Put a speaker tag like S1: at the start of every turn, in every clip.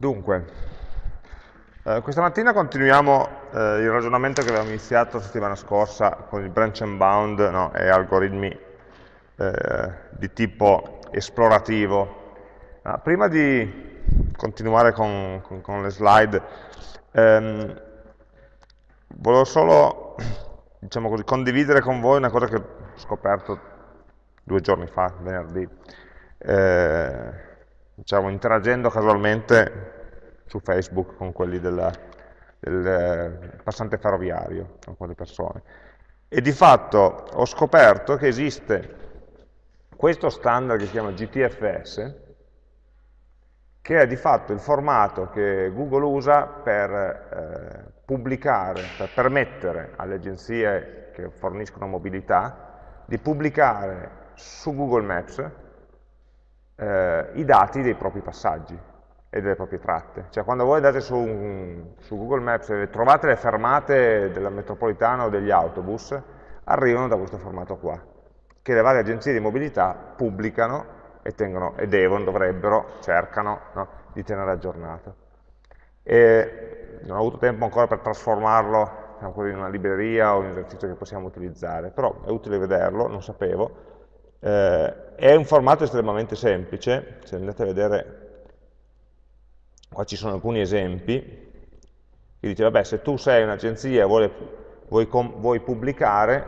S1: Dunque, eh, questa mattina continuiamo eh, il ragionamento che avevamo iniziato la settimana scorsa con il branch and bound no, e algoritmi eh, di tipo esplorativo. Ah, prima di continuare con, con, con le slide, ehm, volevo solo diciamo così, condividere con voi una cosa che ho scoperto due giorni fa, venerdì. Diciamo, interagendo casualmente su Facebook con quelli della, del eh, passante ferroviario, con quelle persone. E di fatto ho scoperto che esiste questo standard che si chiama GTFS, che è di fatto il formato che Google usa per eh, pubblicare, per permettere alle agenzie che forniscono mobilità di pubblicare su Google Maps eh, i dati dei propri passaggi e delle proprie tratte. Cioè quando voi andate su, un, su Google Maps e trovate le fermate della metropolitana o degli autobus, arrivano da questo formato qua, che le varie agenzie di mobilità pubblicano e, tengono, e devono, dovrebbero, cercano no, di tenere aggiornato. E non ho avuto tempo ancora per trasformarlo diciamo in una libreria o in un esercizio che possiamo utilizzare, però è utile vederlo, non sapevo, eh, è un formato estremamente semplice, se andate a vedere, qua ci sono alcuni esempi, che dice, vabbè, se tu sei un'agenzia e vuoi, vuoi, vuoi, pubblicare,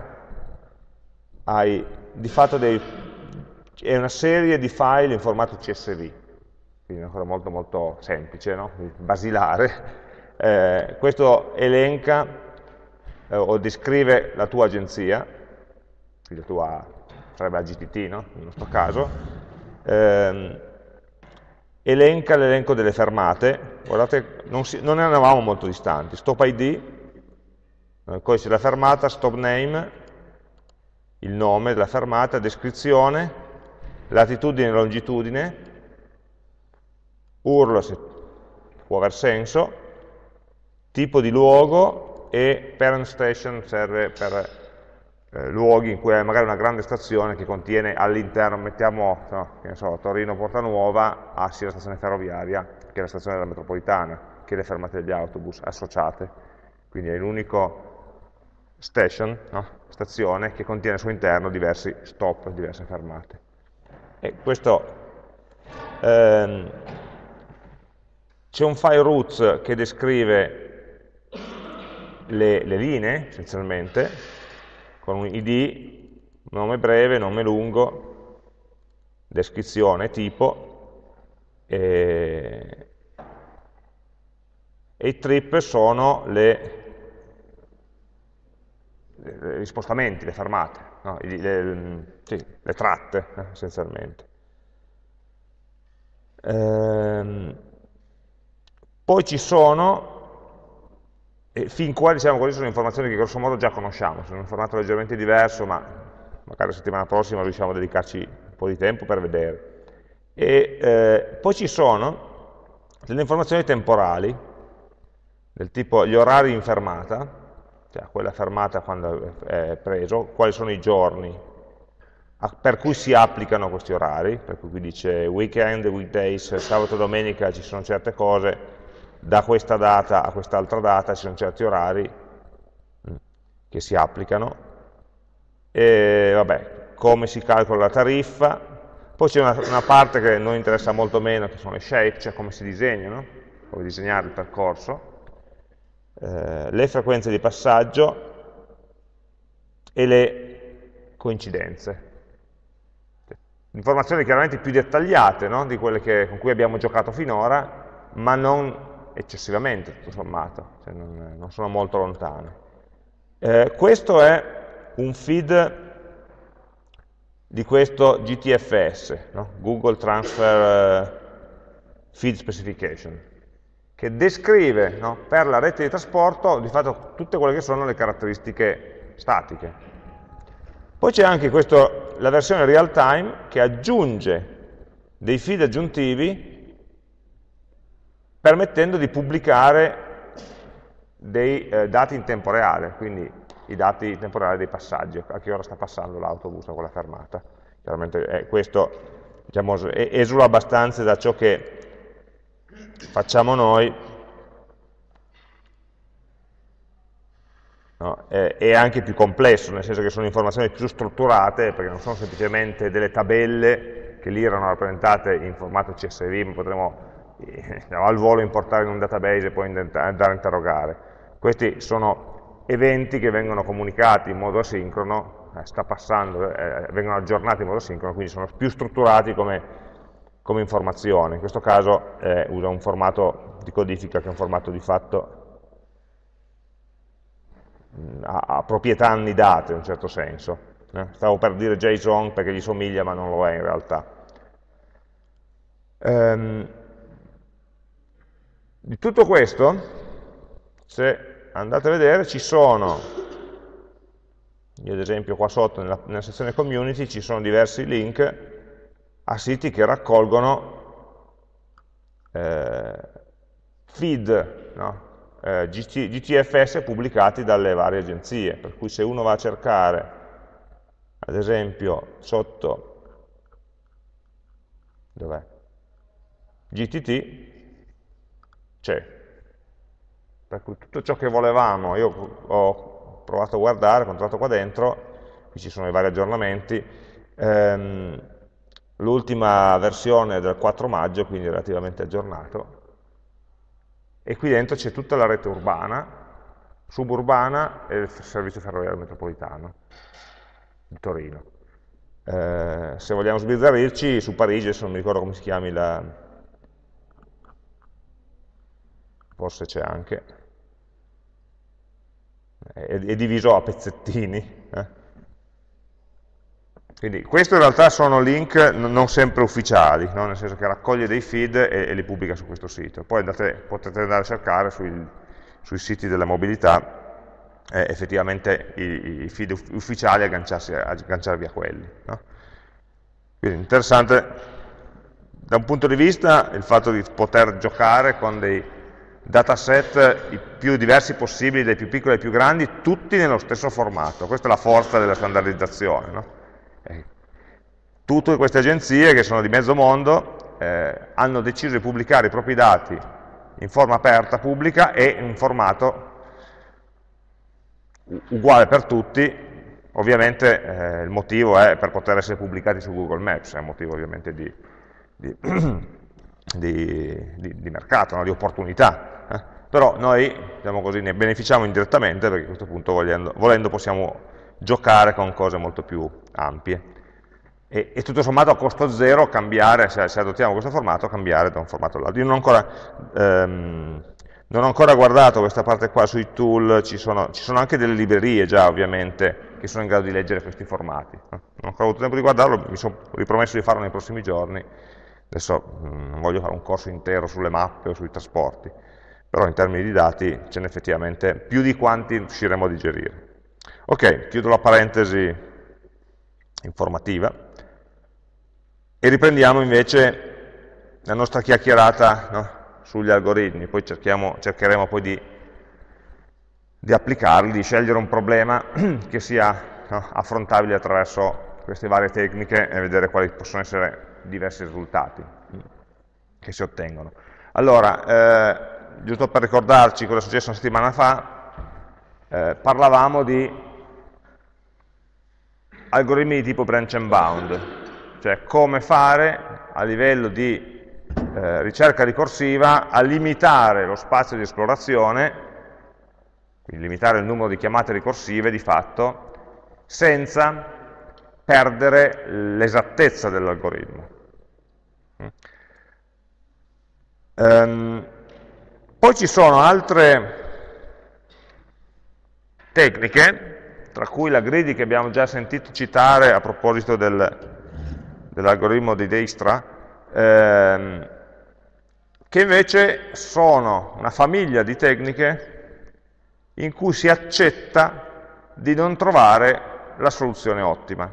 S1: hai di fatto dei, è una serie di file in formato CSV, quindi una cosa molto molto semplice, no? basilare. Eh, questo elenca eh, o descrive la tua agenzia, la tua sarebbe la GTT no? nel nostro caso, ehm, elenca l'elenco delle fermate, guardate, non, si, non, ne eravamo molto distanti, stop ID, eh, codice della fermata, stop name, il nome della fermata, descrizione, latitudine e longitudine, URL se può aver senso, tipo di luogo e parent station serve per eh, luoghi in cui hai magari una grande stazione che contiene all'interno, mettiamo, no, so, Torino Porta Nuova, ha sia la stazione ferroviaria che la stazione della metropolitana, che le fermate degli autobus associate, quindi è l'unico station, no? stazione, che contiene al suo interno diversi stop, diverse fermate. E questo ehm, c'è un file roots che descrive le, le linee, essenzialmente, con un id, nome breve, nome lungo, descrizione, tipo, e, e i trip sono le, gli spostamenti, le fermate, no? le, le, sì, le, tratte eh, essenzialmente. Ehm, poi ci sono e fin qua, diciamo così, sono informazioni che grosso modo già conosciamo, sono un formato leggermente diverso, ma magari la settimana prossima riusciamo a dedicarci un po' di tempo per vedere. E eh, poi ci sono delle informazioni temporali, del tipo gli orari in fermata, cioè quella fermata quando è preso, quali sono i giorni per cui si applicano questi orari, per cui qui dice weekend, weekdays, sabato e domenica ci sono certe cose, da questa data a quest'altra data ci sono certi orari mm, che si applicano, e vabbè, come si calcola la tariffa, poi c'è una, una, parte che non interessa molto meno, che sono le shape, cioè come si disegnano, come disegnare il percorso, eh, le frequenze di passaggio e le coincidenze. Informazioni chiaramente più dettagliate no? di quelle che, con cui abbiamo giocato finora, ma non eccessivamente, tutto sommato, cioè non, non, sono molto lontane. Eh, questo è un feed di questo GTFS, no? Google Transfer eh, Feed Specification, che descrive no, per la rete di trasporto di fatto tutte quelle che sono le caratteristiche statiche. Poi c'è anche questo, la versione real time che aggiunge dei feed aggiuntivi permettendo di pubblicare dei eh, dati in tempo reale, quindi i dati in tempo reale dei passaggi, a che ora sta passando l'autobus a quella fermata. Chiaramente eh, questo diciamo, esula abbastanza da ciò che facciamo noi, no? è, anche più complesso, nel senso che sono informazioni più strutturate, perché non sono semplicemente delle tabelle che lì erano rappresentate in formato CSV, ma potremmo al volo importare in un database e poi andare a interrogare. Questi sono eventi che vengono comunicati in modo asincrono, eh, sta passando, eh, vengono aggiornati in modo asincrono, quindi sono più strutturati come come informazione, in questo caso eh, usa un formato di codifica che è un formato di fatto mh, ha, ha, proprietà annidate in un certo senso. Eh? Stavo per dire JSON perché gli somiglia ma non lo è in realtà. Ehm, di tutto questo, se andate a vedere, ci sono, io ad esempio qua sotto nella, nella sezione community ci sono diversi link a siti che raccolgono eh, feed, no? eh, GT, GTFS pubblicati dalle varie agenzie, per cui se uno va a cercare, ad esempio, sotto? GTT, c'è. Per cui tutto ciò che volevamo, io ho provato a guardare, ho controllato qua dentro, qui ci sono i vari aggiornamenti, ehm, l'ultima versione del 4 maggio, quindi relativamente aggiornato, e qui dentro c'è tutta la rete urbana, suburbana e il servizio ferroviario metropolitano di Torino. Eh, se vogliamo sbizzarrirci, su Parigi, adesso non mi ricordo come si chiami la... forse c'è anche, è, è, diviso a pezzettini, eh? Quindi questo in realtà sono link non sempre ufficiali, no? nel senso che raccoglie dei feed e, e, li pubblica su questo sito. Poi andate, potete andare a cercare sui, sui siti della mobilità eh, effettivamente i, i, feed ufficiali e agganciarvi a quelli. No? Quindi interessante da un punto di vista il fatto di poter giocare con dei dataset i più diversi possibili, dai più piccoli ai più grandi, tutti nello stesso formato. Questa è la forza della standardizzazione. No? Eh, tutte queste agenzie, che sono di mezzo mondo, eh, hanno deciso di pubblicare i propri dati in forma aperta, pubblica e in formato uguale per tutti, ovviamente eh, il motivo è per poter essere pubblicati su Google Maps, è un motivo ovviamente di, di, di, di mercato, no? di opportunità, eh? però noi diciamo così, ne beneficiamo indirettamente perché a questo punto volendo, volendo possiamo giocare con cose molto più ampie. E, e tutto sommato a costo zero cambiare, se, se, adottiamo questo formato, cambiare da un formato all'altro. Io non ho, ancora, ehm, non ho ancora guardato questa parte qua sui tool, ci sono, ci sono, anche delle librerie già ovviamente che sono in grado di leggere questi formati. Non ho ancora avuto tempo di guardarlo, mi sono ripromesso di farlo nei prossimi giorni, adesso mm, non voglio fare un corso intero sulle mappe o sui trasporti, però in termini di dati ce n'è effettivamente più di quanti riusciremo a digerire. Ok, chiudo la parentesi informativa e riprendiamo invece la nostra chiacchierata no, sugli algoritmi, poi cercheremo poi di, di, applicarli, di scegliere un problema che sia no, affrontabile attraverso queste varie tecniche e vedere quali possono essere diversi risultati che si ottengono. Allora, eh, giusto per ricordarci cosa è successo una settimana fa, eh, parlavamo di algoritmi di tipo branch and bound, cioè come fare a livello di eh, ricerca ricorsiva a limitare lo spazio di esplorazione, quindi limitare il numero di chiamate ricorsive di fatto, senza perdere l'esattezza dell'algoritmo. Um, poi ci sono altre tecniche tra cui la greedy che abbiamo già sentito citare a proposito del, dell'algoritmo di Dijkstra, ehm, che invece sono una famiglia di tecniche in cui si accetta di non trovare la soluzione ottima.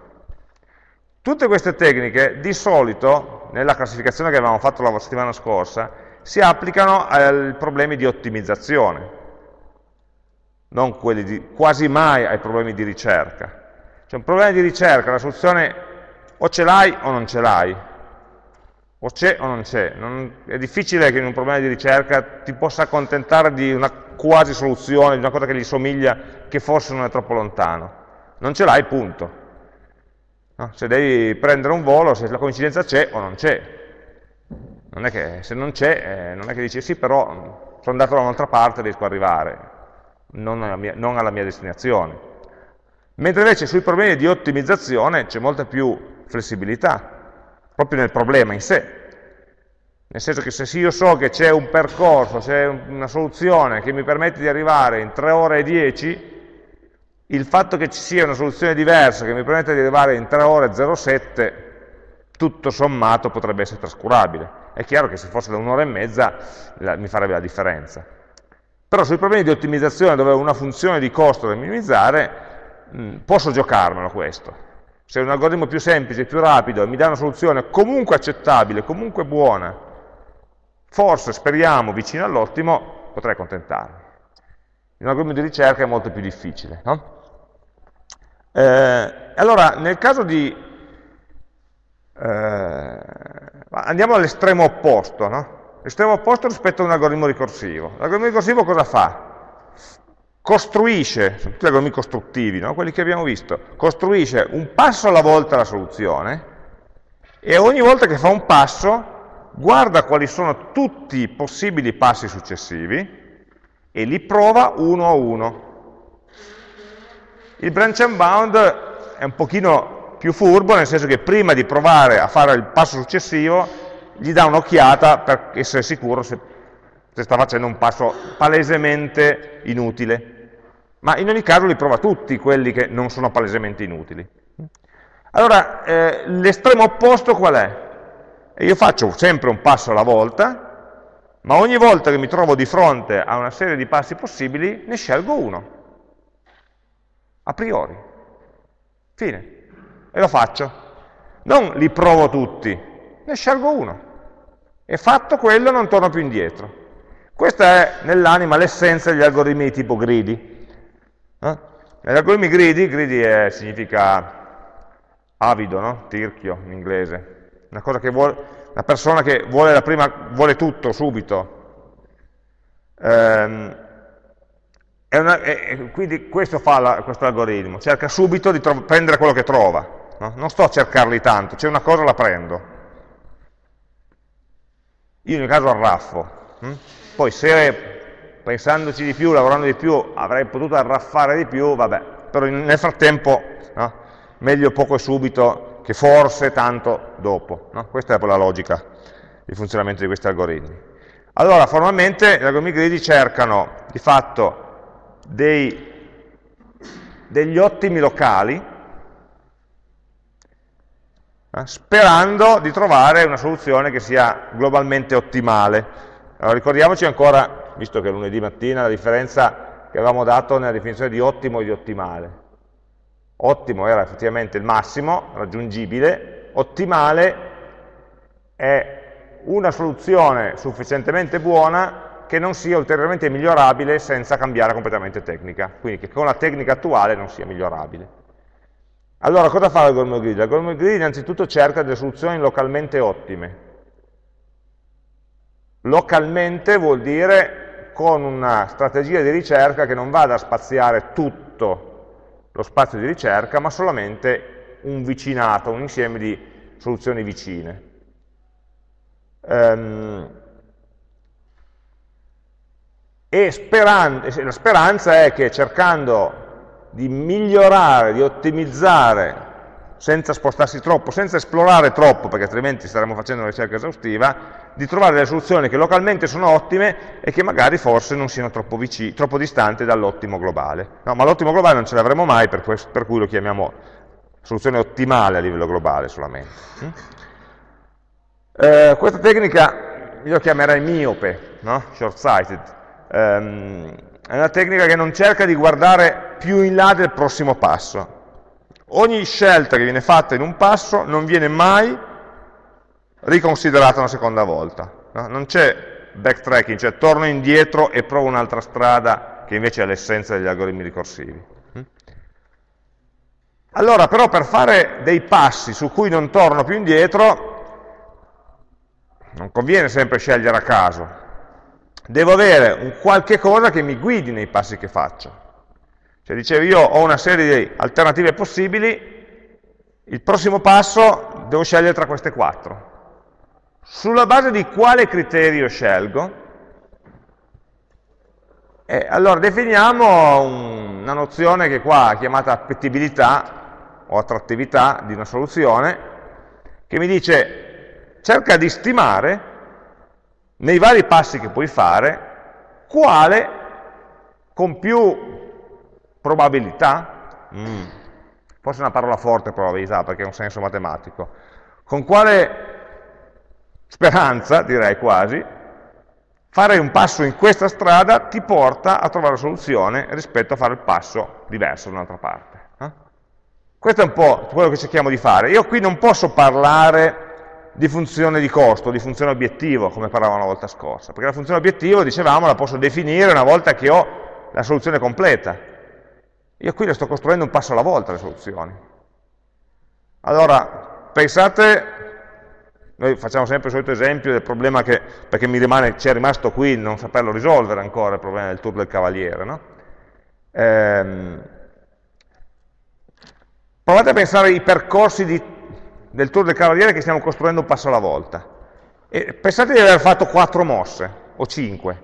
S1: Tutte queste tecniche di solito, nella classificazione che avevamo fatto la settimana scorsa, si applicano ai problemi di ottimizzazione, non quelli di, quasi mai ai problemi di ricerca. C'è un problema di ricerca, la soluzione o ce l'hai o non ce l'hai. O c'è o non c'è. È difficile che in un problema di ricerca ti possa accontentare di una quasi soluzione, di una cosa che gli somiglia, che forse non è troppo lontano. Non ce l'hai, punto. No? Se devi prendere un volo, se la coincidenza c'è o non c'è. Non è che se non c'è, eh, non è che dici sì, però sono andato da un'altra parte e riesco ad arrivare, non alla, mia, non alla mia destinazione. Mentre invece sui problemi di ottimizzazione c'è molta più flessibilità, proprio nel problema in sé. Nel senso che se io so che c'è un percorso, c'è una soluzione che mi permette di arrivare in 3 ore e 10, il fatto che ci sia una soluzione diversa che mi permette di arrivare in 3 ore e 07, tutto sommato potrebbe essere trascurabile. È chiaro che se fosse da un'ora e mezza la, mi farebbe la differenza. Però sui problemi di ottimizzazione dove ho una funzione di costo da minimizzare, mh, posso giocarmelo questo. Se è un algoritmo più semplice, più rapido, mi dà una soluzione comunque accettabile, comunque buona, forse, speriamo, vicino all'ottimo, potrei accontentarmi. Un algoritmo di ricerca è molto più difficile. No? Eh, allora, nel caso di... Eh, andiamo all'estremo opposto, no? L'estremo opposto rispetto a un algoritmo ricorsivo. L'algoritmo ricorsivo cosa fa? Costruisce, sono tutti algoritmi costruttivi, no? quelli che abbiamo visto, costruisce un passo alla volta la soluzione e ogni volta che fa un passo guarda quali sono tutti i possibili passi successivi e li prova uno a uno. Il branch and bound è un pochino più furbo, nel senso che prima di provare a fare il passo successivo, gli dà un'occhiata per essere sicuro se, se sta facendo un passo palesemente inutile. Ma in ogni caso li prova tutti quelli che non sono palesemente inutili. Allora, eh, l'estremo opposto qual è? Io faccio sempre un passo alla volta, ma ogni volta che mi trovo di fronte a una serie di passi possibili, ne scelgo uno a priori. Fine. E lo faccio. Non li provo tutti, ne scelgo uno. E fatto quello non torno più indietro. Questa è nell'anima l'essenza degli algoritmi di tipo greedy. Eh? Negli algoritmi greedy, greedy è, significa avido, no? tirchio in inglese. Una, vuole, una persona che vuole, prima, vuole tutto subito. Ehm, una, è, quindi questo fa questo algoritmo, cerca subito di prendere quello che trova, no? non sto a cercarli tanto, c'è una cosa la prendo. Io nel caso arraffo, hm? poi se pensandoci di più, lavorando di più, avrei potuto arraffare di più, vabbè, però nel frattempo no? meglio poco e subito che forse tanto dopo. No? Questa è la logica di funzionamento di questi algoritmi. Allora, formalmente gli algoritmi gridi cercano di fatto dei, degli ottimi locali, sperando di trovare una soluzione che sia globalmente ottimale. Allora, ricordiamoci ancora, visto che è lunedì mattina, la differenza che avevamo dato nella definizione di ottimo e di ottimale. Ottimo era effettivamente il massimo raggiungibile, ottimale è una soluzione sufficientemente buona che non sia ulteriormente migliorabile senza cambiare completamente tecnica, quindi che con la tecnica attuale non sia migliorabile. Allora, cosa fa l'algoritmo grid? L'algoritmo grid innanzitutto cerca delle soluzioni localmente ottime. Localmente vuol dire con una strategia di ricerca che non vada a spaziare tutto lo spazio di ricerca, ma solamente un vicinato, un insieme di soluzioni vicine. Um, e la speranza è che cercando di migliorare, di ottimizzare, senza spostarsi troppo, senza esplorare troppo, perché altrimenti staremmo facendo una ricerca esaustiva, di trovare delle soluzioni che localmente sono ottime e che magari forse non siano troppo, vicini, troppo distanti dall'ottimo globale. No, ma l'ottimo globale non ce l'avremo mai, per, per, cui lo chiamiamo soluzione ottimale a livello globale solamente. Mm? Eh, questa tecnica io la chiamerei miope, no? short-sighted, ehm, è una tecnica che non cerca di guardare più in là del prossimo passo. Ogni scelta che viene fatta in un passo non viene mai riconsiderata una seconda volta. No? Non c'è backtracking, cioè torno indietro e provo un'altra strada che invece è l'essenza degli algoritmi ricorsivi. Mm? Allora, però, per fare dei passi su cui non torno più indietro, non conviene sempre scegliere a caso, devo avere un qualche cosa che mi guidi nei passi che faccio. Cioè dicevo io ho una serie di alternative possibili, il prossimo passo devo scegliere tra queste quattro. Sulla base di quale criterio scelgo? E allora definiamo una nozione che qua è chiamata appetibilità o attrattività di una soluzione, che mi dice cerca di stimare nei vari passi che puoi fare quale con più probabilità, mm, forse è una parola forte probabilità perché ha un senso matematico, con quale speranza, direi quasi, fare un passo in questa strada ti porta a trovare la soluzione rispetto a fare il passo diverso da un'altra parte. Eh? Questo è un po' quello che cerchiamo di fare. Io qui non posso parlare di funzione di costo, di funzione obiettivo, come parlavamo la volta scorsa, perché la funzione obiettivo, dicevamo, la posso definire una volta che ho la soluzione completa. Io qui le sto costruendo un passo alla volta le soluzioni. Allora, pensate noi facciamo sempre il solito esempio del problema che, perché mi rimane, ci è rimasto qui non saperlo risolvere ancora, il problema del tour del cavaliere. No? Ehm, provate a pensare ai percorsi di, del tour del cavaliere che stiamo costruendo un passo alla volta. E pensate di aver fatto 4 mosse, o 5,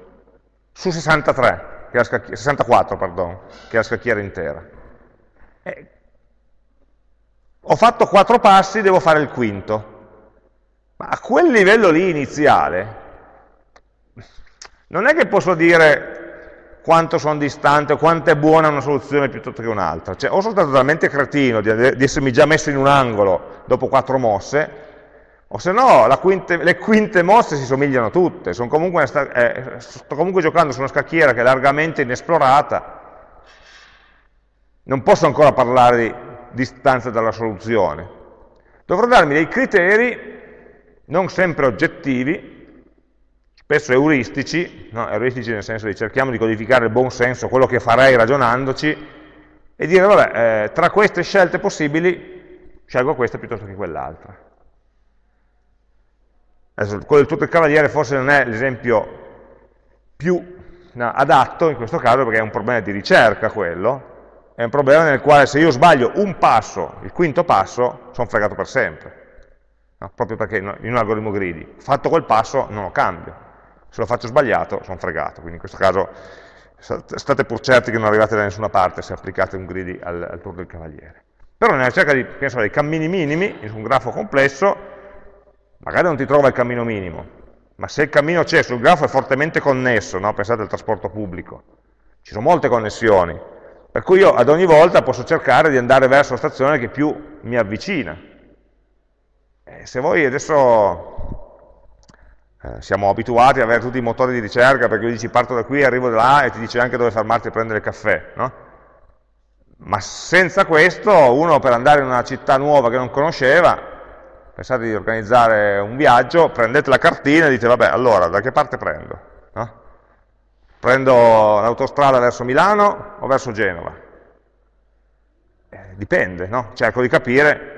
S1: su 63, che 64, pardon, che è la scacchiera intera. E ho fatto 4 passi, devo fare il quinto ma a quel livello lì iniziale, non è che posso dire quanto sono distante o quanto è buona una soluzione piuttosto che un'altra. Cioè, o sono stato talmente cretino di, di, essermi già messo in un angolo dopo quattro mosse, o se no quinte, le quinte mosse si somigliano tutte, comunque eh, sto comunque giocando su una scacchiera che è largamente inesplorata, non posso ancora parlare di distanza dalla soluzione. Dovrò darmi dei criteri non sempre oggettivi, spesso euristici, no? euristici nel senso di cerchiamo di codificare il buon senso, quello che farei ragionandoci, e dire, vabbè, eh, tra queste scelte possibili scelgo questa piuttosto che quell'altra. Adesso, quello del tutto il cavaliere forse non è l'esempio più no, adatto in questo caso perché è un problema di ricerca quello, è un problema nel quale se io sbaglio un passo, il quinto passo, sono fregato per sempre no? proprio perché in un algoritmo greedy, fatto quel passo non lo cambio, se lo faccio sbagliato sono fregato, quindi in questo caso state pur certi che non arrivate da nessuna parte se applicate un greedy al, al tour del cavaliere. Però nella ricerca di, so, dei cammini minimi, in un grafo complesso, magari non ti trova il cammino minimo, ma se il cammino c'è sul grafo è fortemente connesso, no? pensate al trasporto pubblico, ci sono molte connessioni, per cui io ad ogni volta posso cercare di andare verso la stazione che più mi avvicina, eh, se voi adesso eh, siamo abituati ad avere tutti i motori di ricerca, perché dici parto da qui, arrivo da là e ti dice anche dove fermarti a prendere il caffè, no? Ma senza questo, uno per andare in una città nuova che non conosceva, pensate di organizzare un viaggio, prendete la cartina e dite, vabbè, allora, da che parte prendo? No? Prendo l'autostrada verso Milano o verso Genova? Eh, dipende, no? Cerco di capire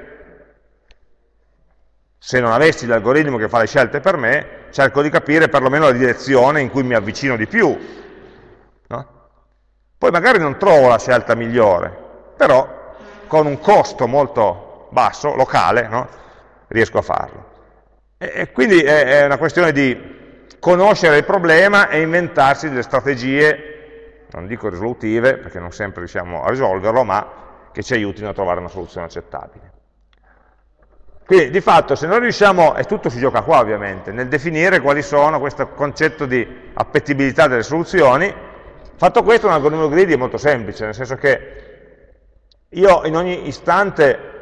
S1: se non avessi l'algoritmo che fa le scelte per me, cerco di capire perlomeno la direzione in cui mi avvicino di più. No? Poi magari non trovo la scelta migliore, però con un costo molto basso, locale, no? Riesco a farlo. E, quindi è, è una questione di conoscere il problema e inventarsi delle strategie, non dico risolutive, perché non sempre riusciamo a risolverlo, ma che ci aiutino a trovare una soluzione accettabile. Quindi di fatto se noi riusciamo, e tutto si gioca qua ovviamente, nel definire quali sono questo concetto di appetibilità delle soluzioni, fatto questo un algoritmo greedy è molto semplice, nel senso che io in ogni istante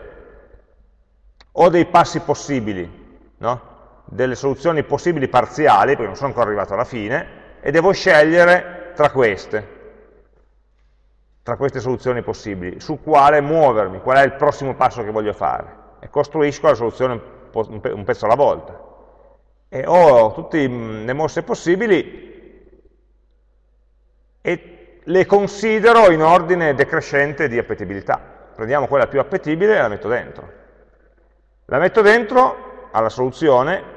S1: ho dei passi possibili, no? delle soluzioni possibili parziali, perché non sono ancora arrivato alla fine, e devo scegliere tra queste, tra queste soluzioni possibili, su quale muovermi, qual è il prossimo passo che voglio fare e costruisco la soluzione un pezzo alla volta. E ho tutte le mosse possibili e le considero in ordine decrescente di appetibilità. Prendiamo quella più appetibile e la metto dentro. La metto dentro alla soluzione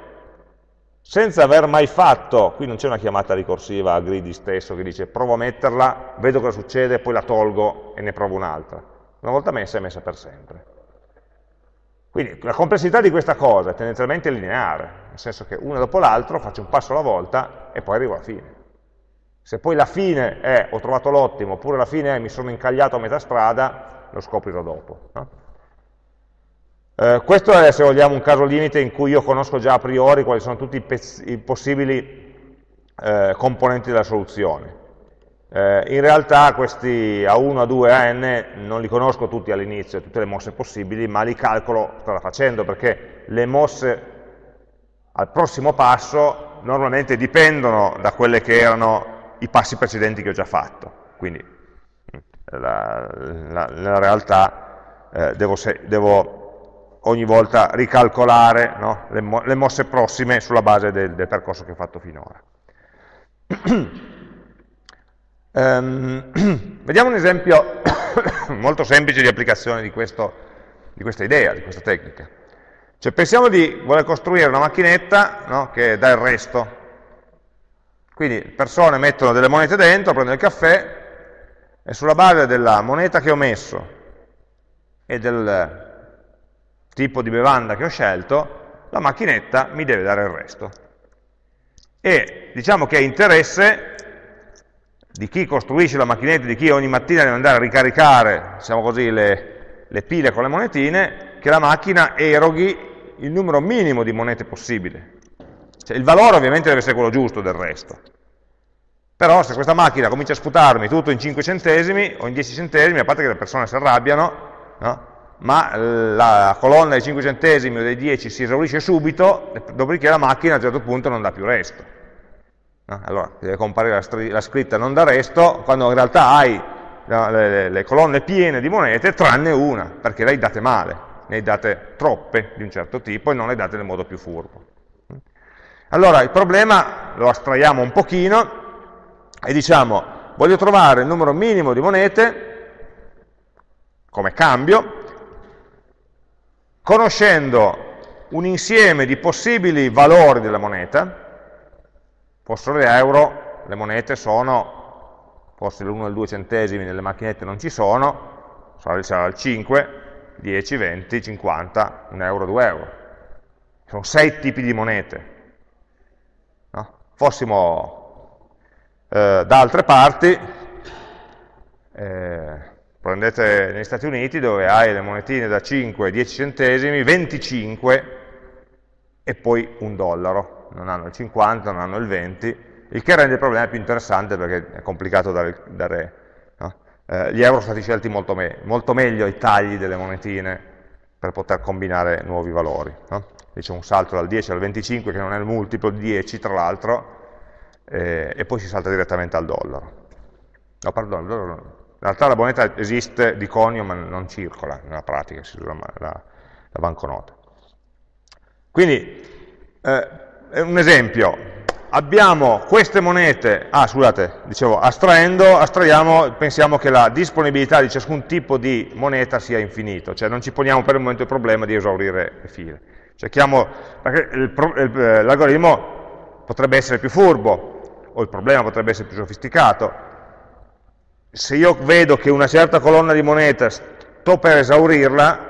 S1: senza aver mai fatto, qui non c'è una chiamata ricorsiva a greedy stesso che dice provo a metterla, vedo cosa succede, poi la tolgo e ne provo un'altra. Una volta messa è messa per sempre. Quindi la complessità di questa cosa è tendenzialmente lineare, nel senso che una dopo l'altro faccio un passo alla volta e poi arrivo alla fine. Se poi la fine è ho trovato l'ottimo, oppure la fine è mi sono incagliato a metà strada, lo scoprirò dopo. No? Eh, questo è, se vogliamo, un caso limite in cui io conosco già a priori quali sono tutti i, i possibili eh, componenti della soluzione. Eh, in realtà questi A1, A2, AN non li conosco tutti all'inizio, tutte le mosse possibili, ma li calcolo strada facendo, perché le mosse al prossimo passo normalmente dipendono da quelli che erano i passi precedenti che ho già fatto. Quindi la, la, nella realtà eh, devo, devo ogni volta ricalcolare no? le, mo le, mosse prossime sulla base del, del percorso che ho fatto finora. um, vediamo un esempio molto semplice di applicazione di, questo, di, questa idea, di questa tecnica. Cioè, pensiamo di voler costruire una macchinetta no? che dà il resto. Quindi persone mettono delle monete dentro, prendono il caffè e sulla base della moneta che ho messo e del tipo di bevanda che ho scelto, la macchinetta mi deve dare il resto. E diciamo che è interesse di chi costruisce la macchinetta, di chi ogni mattina deve andare a ricaricare, diciamo così, le, le pile con le monetine, che la macchina eroghi il numero minimo di monete possibile. Cioè, il valore ovviamente deve essere quello giusto del resto. Però se questa macchina comincia a sputarmi tutto in 5 centesimi o in 10 centesimi, a parte che le persone si arrabbiano, no? Ma la colonna dei 5 centesimi o dei 10 si esaurisce subito, dopodiché la macchina a un certo punto non dà più resto. Allora, deve comparire la, la, scritta non da resto, quando in realtà hai le, le, le, colonne piene di monete, tranne una, perché le hai date male, ne hai date troppe di un certo tipo e non le date nel modo più furbo. Allora, il problema lo astraiamo un pochino e diciamo, voglio trovare il numero minimo di monete come cambio, conoscendo un insieme di possibili valori della moneta, fossero euro, le monete sono, forse l'1 e il 2 centesimi nelle macchinette non ci sono, sarà il 5, 10, 20, 50, 1 euro, 2 euro. Sono sei tipi di monete. No? Fossimo eh, da altre parti, eh, prendete negli Stati Uniti dove hai le monetine da 5 10 centesimi, 25 e poi un dollaro, non hanno il 50, non hanno il 20, il che rende il problema più interessante perché è complicato dare, dare no? eh, gli euro sono stati scelti molto, me molto, meglio i tagli delle monetine per poter combinare nuovi valori. No? C'è un salto dal 10 al 25 che non è il multiplo di 10 tra l'altro, eh, e poi si salta direttamente al dollaro. No, perdono, in realtà la moneta esiste di conio ma non circola nella pratica, si usa la, la, banconota. Quindi, eh, un esempio, abbiamo queste monete, ah scusate, dicevo, astraendo, astraiamo, pensiamo che la disponibilità di ciascun tipo di moneta sia infinito, cioè non ci poniamo per il momento il problema di esaurire le file. Cerchiamo, perché eh, l'algoritmo potrebbe essere più furbo, o il problema potrebbe essere più sofisticato, se io vedo che una certa colonna di moneta sto per esaurirla,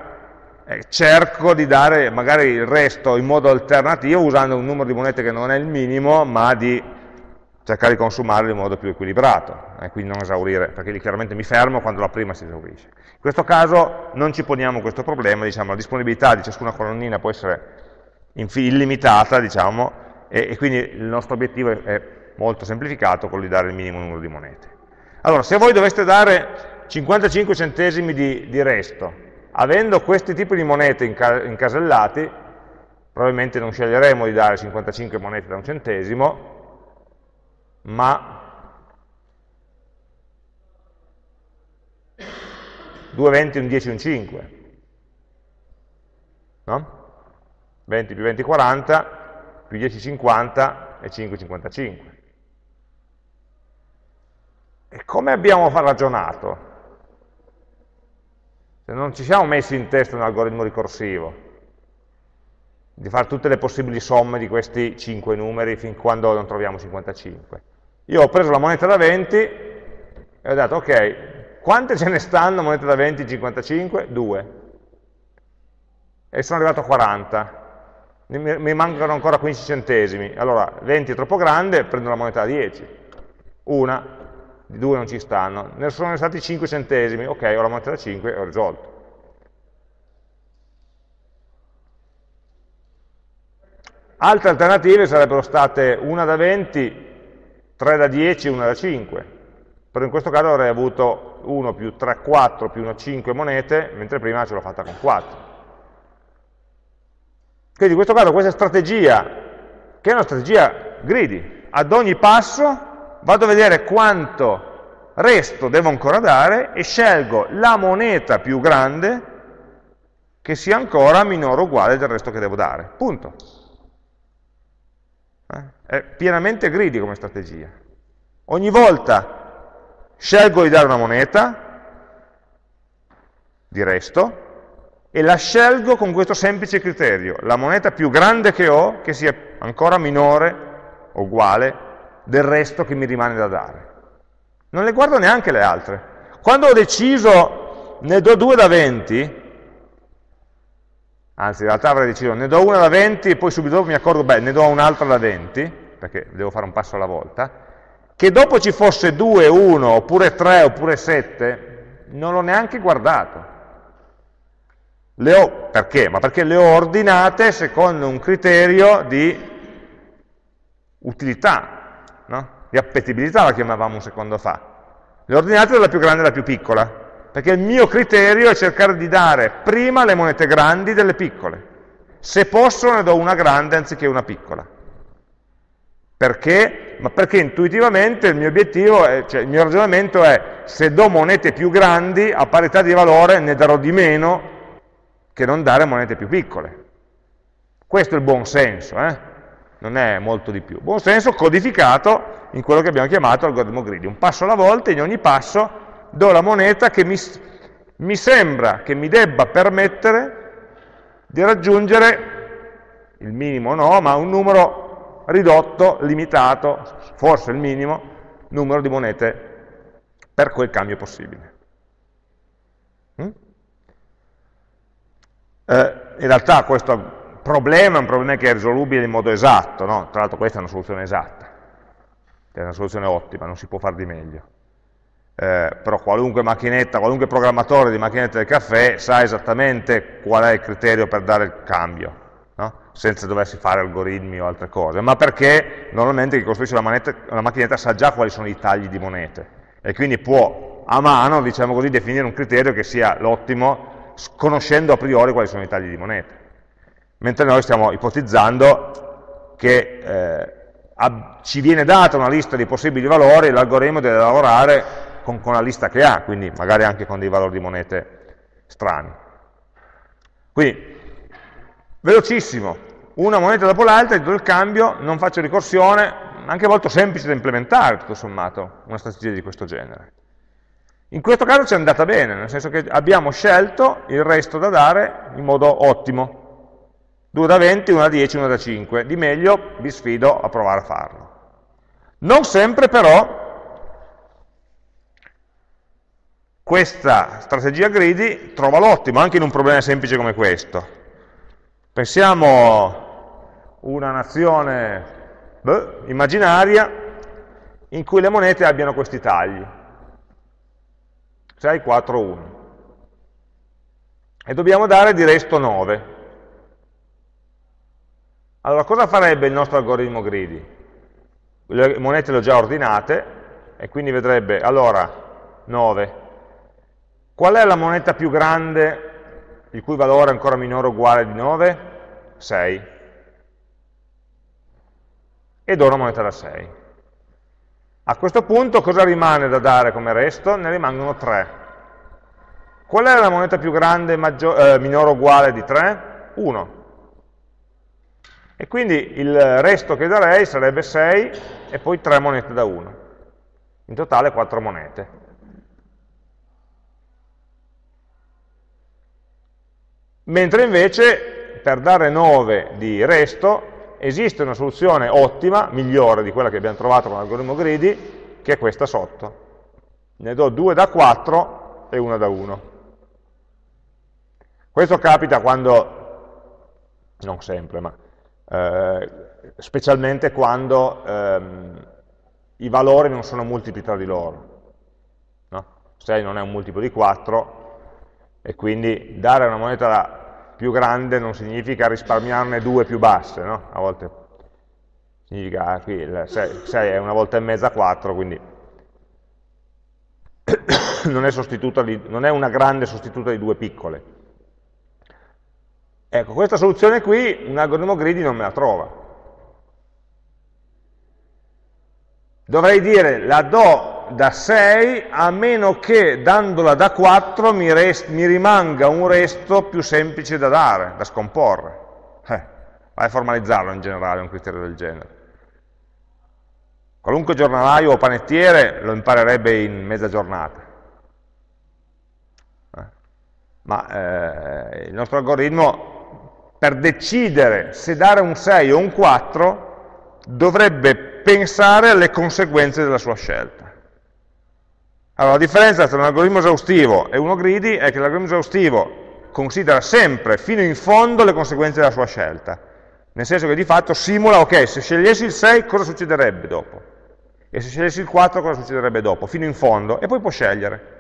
S1: eh, cerco di dare magari il resto in modo alternativo usando un numero di monete che non è il minimo, ma di cercare di consumarle in modo più equilibrato, e eh, quindi non esaurire, perché lì chiaramente mi fermo quando la prima si esaurisce. In questo caso non ci poniamo questo problema, diciamo, la disponibilità di ciascuna colonnina può essere illimitata, diciamo, e, e quindi il nostro obiettivo è molto semplificato, quello di dare il minimo numero di monete. Allora, se voi doveste dare 55 centesimi di, di resto, avendo questi tipi di monete incasellati, probabilmente non sceglieremo di dare 55 monete da un centesimo, ma 2, 20, un 10, un 5. No? 20 più 20, 40, più 10, 50 e 5, 55. E come abbiamo ragionato? Se non ci siamo messi in testa un algoritmo ricorsivo. di fare tutte le possibili somme di questi 5 numeri fin quando non troviamo 55. Io ho preso la moneta da 20 e ho detto, ok, quante ce ne stanno monete da 20 55? 2. E sono arrivato a 40. Mi mancano ancora 15 centesimi. Allora, 20 è troppo grande, prendo la moneta da 10. Una, di 2 non ci stanno. Ne sono stati 5 centesimi. Ok, ho la moneta da 5 e ho risolto. Altre alternative sarebbero state una da 20, 3 da 10 e una da 5. Però in questo caso avrei avuto 1 più 3, 4 più 1, 5 monete, mentre prima ce l'ho fatta con 4. Quindi in questo caso questa strategia, che è una strategia greedy, ad ogni passo vado a vedere quanto resto devo ancora dare e scelgo la moneta più grande che sia ancora minore o uguale del resto che devo dare. Punto. Eh? È pienamente greedy come strategia. Ogni volta scelgo di dare una moneta di resto e la scelgo con questo semplice criterio, la moneta più grande che ho che sia ancora minore o uguale del resto che mi rimane da dare. Non le guardo neanche le altre. Quando ho deciso ne do due da 20, anzi in realtà avrei deciso ne do una da 20 e poi subito dopo mi accorgo, beh, ne do un'altra da 20, perché devo fare un passo alla volta, che dopo ci fosse 2, 1, oppure 3, oppure 7, non l'ho neanche guardato. Le ho, perché? Ma perché le ho ordinate secondo un criterio di utilità, no? di appetibilità la chiamavamo un secondo fa. Le ordinate dalla più grande alla più piccola perché il mio criterio è cercare di dare prima le monete grandi delle piccole. Se posso ne do una grande anziché una piccola. Perché? Ma perché intuitivamente il mio obiettivo, è, cioè il mio ragionamento è se do monete più grandi, a parità di valore ne darò di meno che non dare monete più piccole. Questo è il buon senso, eh? Non è molto di più. Buon senso codificato in quello che abbiamo chiamato algoritmo greedy. Un passo alla volta, in ogni passo do la moneta che mi, mi sembra che mi debba permettere di raggiungere, il minimo no, ma un numero ridotto, limitato, forse il minimo, numero di monete per quel cambio possibile. Mm? Eh, in realtà questo problema è un problema che è risolubile in modo esatto, no? tra l'altro questa è una soluzione esatta, è una soluzione ottima, non si può fare di meglio eh, però qualunque macchinetta, qualunque programmatore di macchinette del caffè sa esattamente qual è il criterio per dare il cambio, no? senza doversi fare algoritmi o altre cose, ma perché normalmente chi costruisce la, manetta, la macchinetta sa già quali sono i tagli di monete e quindi può a mano, diciamo così, definire un criterio che sia l'ottimo, conoscendo a priori quali sono i tagli di monete. Mentre noi stiamo ipotizzando che eh, ci viene data una lista di possibili valori e l'algoritmo deve lavorare con, con la lista che ha, quindi magari anche con dei valori di monete strani. Quindi, velocissimo, una moneta dopo l'altra, do il cambio, non faccio ricorsione, anche molto semplice da implementare, tutto sommato, una strategia di questo genere. In questo caso ci è andata bene, nel senso che abbiamo scelto il resto da dare in modo ottimo. 2 da 20, 1 da 10, 1 da 5. Di meglio vi sfido a provare a farlo. Non sempre però questa strategia greedy trova l'ottimo anche in un problema semplice come questo. Pensiamo una nazione beh, immaginaria in cui le monete abbiano questi tagli. 6, 4, 1. E dobbiamo dare di resto 9. Allora, cosa farebbe il nostro algoritmo greedy? Le monete le ho già ordinate, e quindi vedrebbe, allora, 9, Qual è la moneta più grande, il cui valore è ancora minore o uguale di 9? 6. E do una moneta da 6. A questo punto cosa rimane da dare come resto? Ne rimangono 3. Qual è la moneta più grande, eh, minore o uguale di 3? 1. E quindi il resto che darei sarebbe 6 e poi 3 monete da 1. In totale 4 monete. mentre invece per dare 9 di resto esiste una soluzione ottima, migliore di quella che abbiamo trovato con l'algoritmo greedy, che è questa sotto. Ne do 2 da 4 e 1 da 1. Questo capita quando, non sempre, ma eh, specialmente quando ehm, i valori non sono multipli tra di loro. No? 6 non è un multiplo di 4 e quindi dare una moneta più grande non significa risparmiarne due più basse, no? a volte significa ah, qui il 6, 6 è una volta e mezza 4, quindi non è, non è una grande sostituta di due piccole. Ecco, questa soluzione qui un algoritmo greedy non me la trova. Dovrei dire la do da 6 a meno che dandola da 4 mi, mi rimanga un resto più semplice da dare, da scomporre. Eh, vai a formalizzarlo in generale un criterio del genere. Qualunque giornalaio o panettiere lo imparerebbe in mezza giornata. Eh, ma eh, il nostro algoritmo, per decidere se dare un 6 o un 4, dovrebbe pensare alle conseguenze della sua scelta. Allora, la differenza tra un algoritmo esaustivo e uno greedy è che l'algoritmo esaustivo considera sempre fino in fondo le conseguenze della sua scelta, nel senso che di fatto simula, ok, se scegliessi il 6 cosa succederebbe dopo? E se scegliessi il 4 cosa succederebbe dopo? Fino in fondo, e poi può scegliere.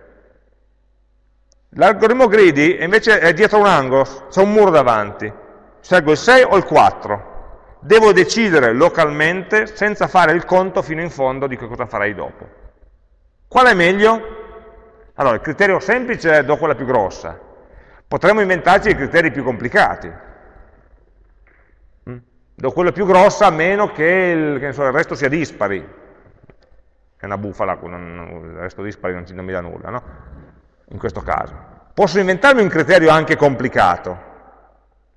S1: L'algoritmo greedy invece è dietro un angolo, c'è un muro davanti, scelgo il 6 o il 4, devo decidere localmente senza fare il conto fino in fondo di che cosa farei dopo. Qual è meglio? Allora, il criterio semplice è do quella più grossa. Potremmo inventarci i criteri più complicati. Mm? Do quella più grossa a meno che il, che so, il resto sia dispari. È una bufala, il resto dispari non, non mi dà nulla, no? In questo caso. Posso inventarmi un criterio anche complicato,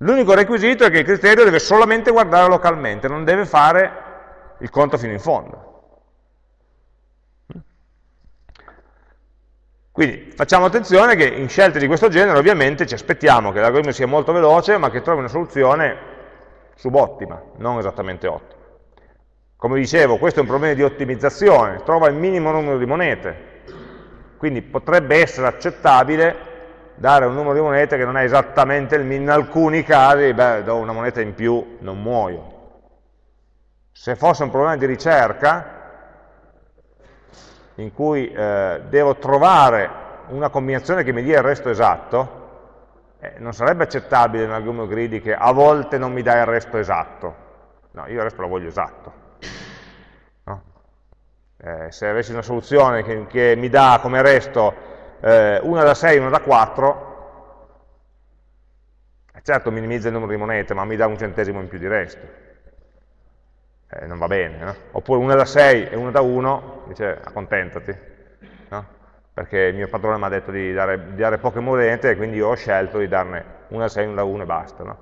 S1: L'unico requisito è che il criterio deve solamente guardare localmente, non deve fare il conto fino in fondo. Quindi facciamo attenzione che in scelte di questo genere ovviamente ci aspettiamo che l'algoritmo sia molto veloce ma che trovi una soluzione subottima, non esattamente ottima. Come dicevo, questo è un problema di ottimizzazione, trova il minimo numero di monete, quindi potrebbe essere accettabile dare un numero di monete che non è esattamente il min, in alcuni casi, beh, do una moneta in più, non muoio. Se fosse un problema di ricerca, in cui eh, devo trovare una combinazione che mi dia il resto esatto, eh, non sarebbe accettabile in algoritmo greedy che a volte non mi dà il resto esatto. No, io il resto lo voglio esatto. No? Eh, se avessi una soluzione che, che mi dà come resto eh, una da 6 e una da 4, certo minimizza il numero di monete, ma mi dà un centesimo in più di resto. Eh, non va bene, no? Oppure una da 6 e una da 1, dice accontentati, no? Perché il mio padrone mi ha detto di dare, di dare, poche monete e quindi io ho scelto di darne una da 6 e una da 1 e basta, no?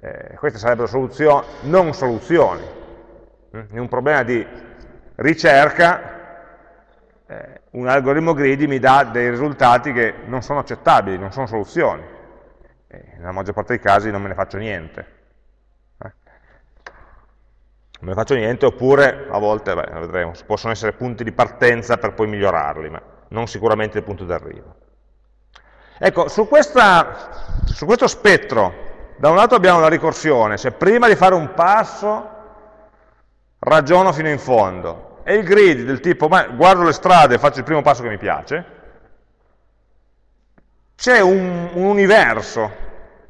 S1: eh, queste sarebbero soluzioni, non soluzioni. Mm? In un problema di ricerca eh, un algoritmo greedy mi dà dei risultati che non sono accettabili, non sono soluzioni. E nella maggior parte dei casi non me ne faccio niente. Eh. Non me ne faccio niente, oppure a volte, beh, vedremo, possono essere punti di partenza per poi migliorarli, ma non sicuramente il punto d'arrivo. Ecco, su, questa, su questo spettro, da un lato abbiamo la ricorsione, se prima di fare un passo ragiono fino in fondo, e il grid del tipo, ma guardo le strade e faccio il primo passo che mi piace, c'è un, un, universo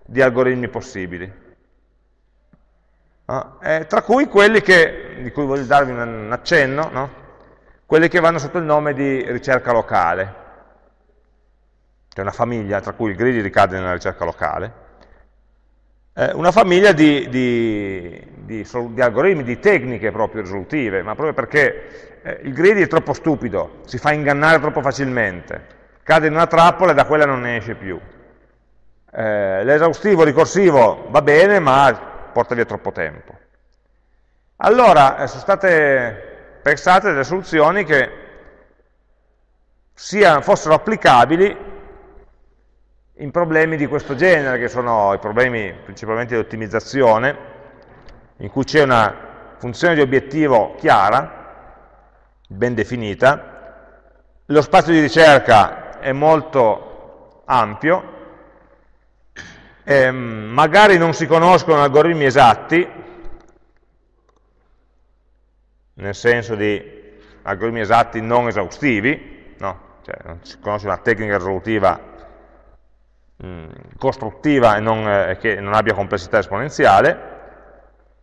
S1: di algoritmi possibili, no? eh, tra cui quelli che, di cui voglio darvi un accenno, no? quelli che vanno sotto il nome di ricerca locale, c'è una famiglia tra cui il grid ricade nella ricerca locale, eh, una famiglia di, di, di, di, algoritmi, di tecniche proprio risolutive, ma proprio perché eh, il greedy è troppo stupido, si fa ingannare troppo facilmente, cade in una trappola e da quella non ne esce più. Eh, L'esaustivo ricorsivo va bene, ma porta via troppo tempo. Allora, eh, sono state pensate delle soluzioni che siano, fossero applicabili in problemi di questo genere, che sono i problemi principalmente di ottimizzazione, in cui c'è una funzione di obiettivo chiara, ben definita, lo spazio di ricerca è molto ampio, ehm, magari non si conoscono algoritmi esatti, nel senso di algoritmi esatti non esaustivi, no? cioè non si conosce una tecnica risolutiva mm, costruttiva e non, eh, che non abbia complessità esponenziale,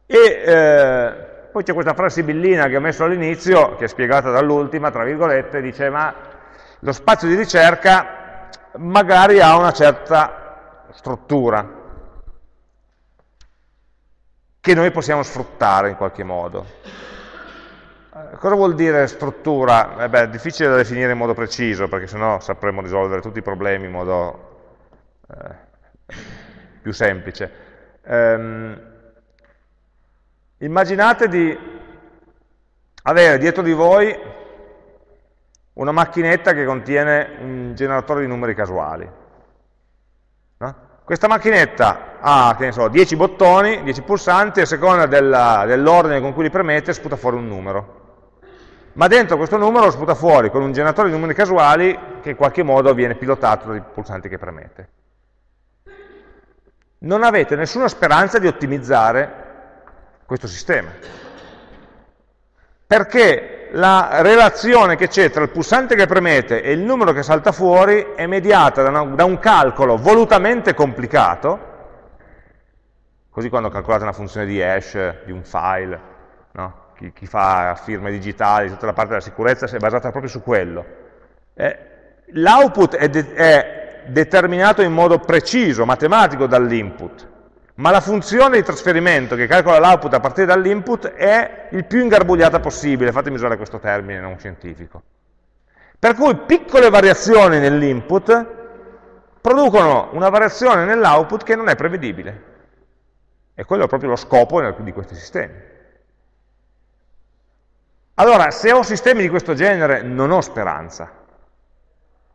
S1: e eh, poi c'è questa frase sibillina che ho messo all'inizio, che è spiegata dall'ultima, tra virgolette, dice ma lo spazio di ricerca magari ha una certa struttura che noi possiamo sfruttare in qualche modo. Eh, cosa vuol dire struttura? Eh beh, è difficile da definire in modo preciso, perché sennò sapremmo risolvere tutti i problemi in modo eh, più semplice. Um, immaginate di avere dietro di voi una macchinetta che contiene un generatore di numeri casuali. No? Questa macchinetta ha, so, 10 bottoni, 10 pulsanti, a seconda dell'ordine con cui li premete sputa fuori un numero ma dentro questo numero lo sputa fuori con un generatore di numeri casuali che in qualche modo viene pilotato dai pulsanti che premete. Non avete nessuna speranza di ottimizzare questo sistema, perché la relazione che c'è tra il pulsante che premete e il numero che salta fuori è mediata da, una, da un calcolo volutamente complicato, così quando calcolate una funzione di hash di un file, no? chi, chi, fa firme digitali, tutta la parte della sicurezza è basata proprio su quello. Eh, L'output è, è determinato in modo preciso, matematico dall'input, ma la funzione di trasferimento che calcola l'output a partire dall'input è il più ingarbugliata possibile, fatemi usare questo termine non scientifico. Per cui piccole variazioni nell'input producono una variazione nell'output che non è prevedibile. E quello è proprio lo scopo di questi sistemi. Allora, se ho sistemi di questo genere, non ho speranza.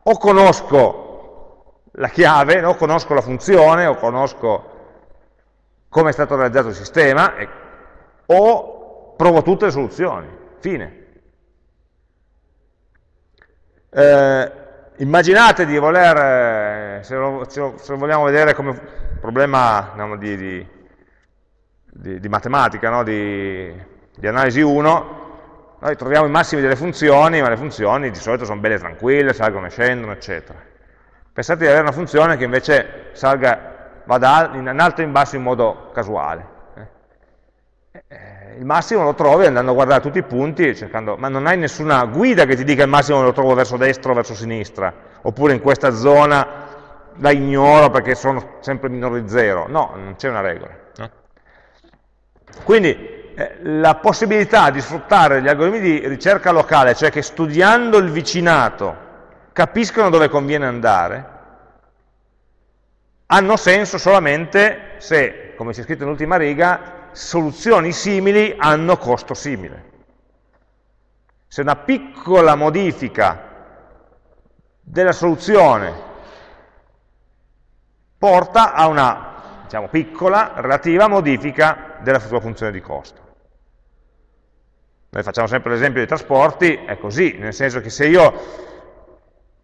S1: O conosco la chiave, o conosco la funzione, o conosco come è stato realizzato il sistema, e, o provo tutte le soluzioni. Fine. Eh, immaginate di voler, eh, se, lo, se, lo, vogliamo vedere come problema diciamo, di, di, di, di, matematica, no? di analisi 1, noi troviamo i massimi delle funzioni, ma le funzioni di solito sono belle tranquille, salgono e scendono, eccetera. Pensate di avere una funzione che invece salga, vada in alto e in basso in modo casuale. Eh, eh, il massimo lo trovi andando a guardare tutti i punti, cercando, ma non hai nessuna guida che ti dica il massimo lo trovo verso destra o verso sinistra, oppure in questa zona la ignoro perché sono sempre minore di zero. No, non c'è una regola. Quindi eh, la possibilità di sfruttare gli algoritmi di ricerca locale, cioè che studiando il vicinato capiscono dove conviene andare, hanno senso solamente se, come c'è scritto nell'ultima riga, soluzioni simili hanno costo simile. Se una piccola modifica della soluzione porta a una diciamo, piccola relativa modifica della sua funzione di costo. Noi facciamo sempre l'esempio dei trasporti, è così, nel senso che se io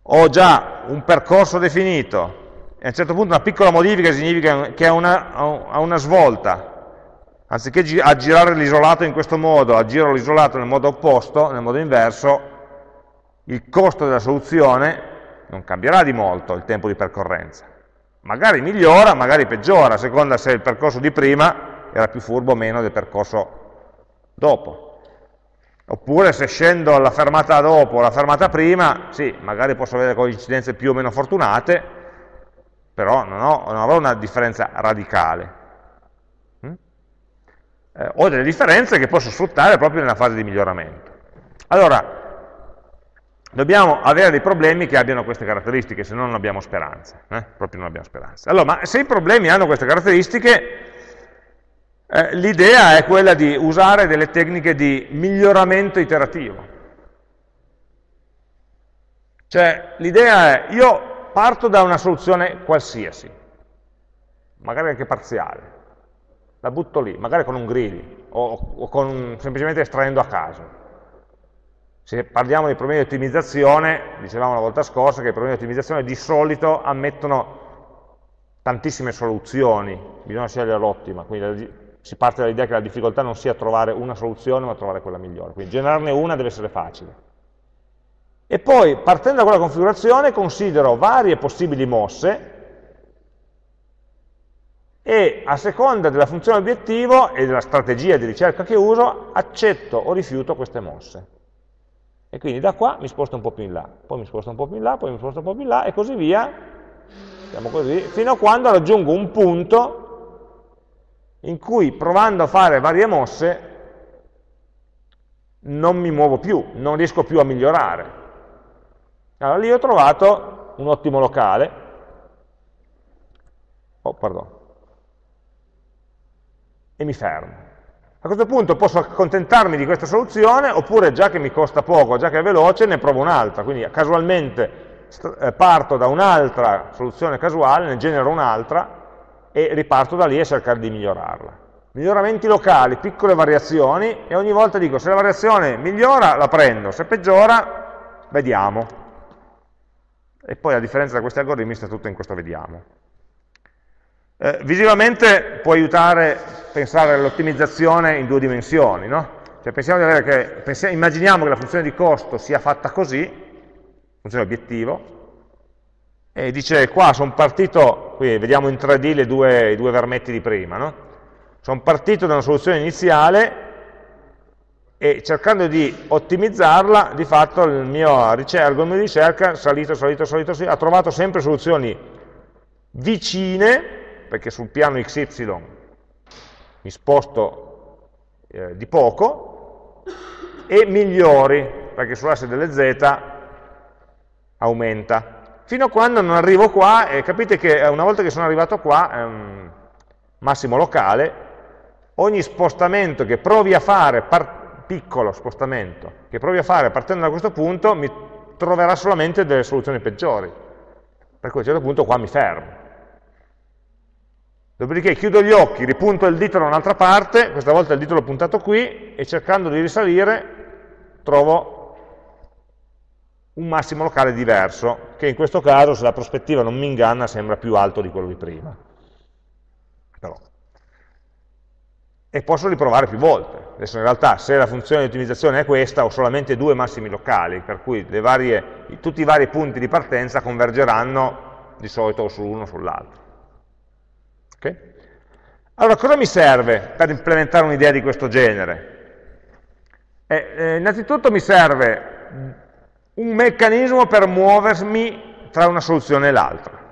S1: ho già un percorso definito e a un certo punto una piccola modifica significa che ha una, una svolta, anziché aggirare l'isolato in questo modo, aggiro l'isolato nel modo opposto, nel modo inverso, il costo della soluzione non cambierà di molto il tempo di percorrenza. Magari migliora, magari peggiora, a seconda se il percorso di prima era più furbo o meno del percorso dopo. Oppure se scendo alla fermata dopo o alla fermata prima, sì, magari posso avere coincidenze più o meno fortunate, però non, ho, non avrò una differenza radicale. Mm? Eh, ho delle differenze che posso sfruttare proprio nella fase di miglioramento. Allora, dobbiamo avere dei problemi che abbiano queste caratteristiche, se no non abbiamo speranza. Eh? Proprio non abbiamo speranza. Allora, ma se i problemi hanno queste caratteristiche, eh, l'idea è quella di usare delle tecniche di miglioramento iterativo. Cioè, l'idea è, io parto da una soluzione qualsiasi, magari anche parziale, la butto lì, magari con un greedy o, o con, semplicemente estraendo a caso. Se parliamo di problemi di ottimizzazione, dicevamo la volta scorsa che i problemi di ottimizzazione di solito ammettono tantissime soluzioni, bisogna scegliere l'ottima, quindi si parte dall'idea che la difficoltà non sia trovare una soluzione, ma trovare quella migliore. Quindi generarne una deve essere facile. E poi, partendo da quella configurazione, considero varie possibili mosse e a seconda della funzione obiettivo e della strategia di ricerca che uso, accetto o rifiuto queste mosse. E quindi da qua mi sposto un po' più in là, poi mi sposto un po' più in là, poi mi sposto un po' più in là, e così via, diciamo così, fino a quando raggiungo un punto in cui provando a fare varie mosse non mi muovo più, non riesco più a migliorare. Allora lì ho trovato un ottimo locale, oh, pardon, e mi fermo. A questo punto posso accontentarmi di questa soluzione, oppure già che mi costa poco, già che è veloce, ne provo un'altra. Quindi casualmente eh, parto da un'altra soluzione casuale, ne genero un'altra, e riparto da lì a cercare di migliorarla. Miglioramenti locali, piccole variazioni, e ogni volta dico se la variazione migliora la prendo, se peggiora vediamo. E poi a differenza da questi algoritmi sta tutto in questo vediamo. Eh, visivamente può aiutare a pensare all'ottimizzazione in due dimensioni, no? Cioè che, pensiamo, immaginiamo che la funzione di costo sia fatta così, funzione obiettivo, e dice qua sono partito, qui vediamo in 3D due, i due vermetti di prima, no? sono partito da una soluzione iniziale e cercando di ottimizzarla, di fatto il mio algoritmo di ricerca, salito, salito, salito, salito, ha trovato sempre soluzioni vicine perché sul piano XY mi sposto eh, di poco, e migliori, perché sull'asse delle Z aumenta. Fino a quando non arrivo qua, e capite che una volta che sono arrivato qua, ehm, massimo locale, ogni spostamento che provi a fare, piccolo spostamento, che provi a fare partendo da questo punto, mi troverà solamente delle soluzioni peggiori. Per cui a un certo punto qua mi fermo. Dopodiché chiudo gli occhi, ripunto il dito da un'altra parte, questa volta il dito l'ho puntato qui, e cercando di risalire trovo un massimo locale diverso, che in questo caso, se la prospettiva non mi inganna, sembra più alto di quello di prima. Però. E posso riprovare più volte. Adesso in realtà, se la funzione di ottimizzazione è questa, ho solamente due massimi locali, per cui varie, tutti i vari punti di partenza convergeranno di solito o sull'uno o sull'altro. Okay? Allora, cosa mi serve per implementare un'idea di questo genere? Eh, eh, innanzitutto mi serve un meccanismo per muovermi tra una soluzione e l'altra.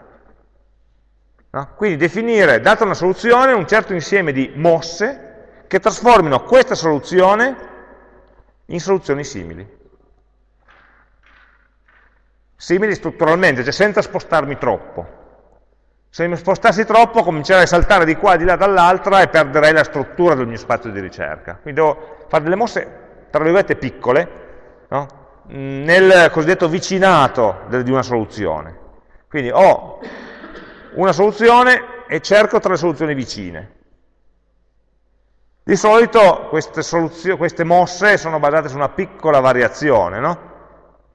S1: No? Quindi definire, data una soluzione, un certo insieme di mosse che trasformino questa soluzione in soluzioni simili. Simili strutturalmente, cioè senza spostarmi troppo. Se mi spostassi troppo comincerei a saltare di qua, di là, dall'altra e perderei la struttura del mio spazio di ricerca. Quindi devo fare delle mosse, tra virgolette, piccole, no? Nel cosiddetto vicinato di una soluzione. Quindi ho una soluzione e cerco tra le soluzioni vicine. Di solito queste, queste mosse sono basate su una piccola variazione, no?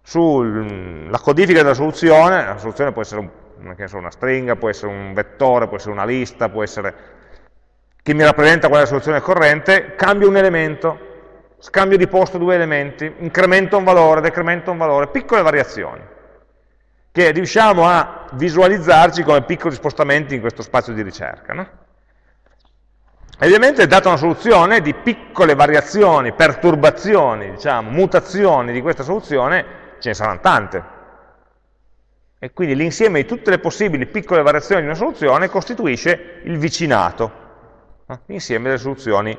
S1: sulla codifica della soluzione, la soluzione può essere un so, una stringa, può essere un vettore, può essere una lista, può essere che mi rappresenta qual è la soluzione corrente, cambio un elemento, scambio di posto due elementi, incremento un valore, decremento un valore, piccole variazioni, che riusciamo a visualizzarci come piccoli spostamenti in questo spazio di ricerca. No? Ovviamente, data una soluzione di piccole variazioni, perturbazioni, diciamo, mutazioni di questa soluzione, ce ne saranno tante, e quindi l'insieme di tutte le possibili piccole variazioni di una soluzione costituisce il vicinato, no? l'insieme delle soluzioni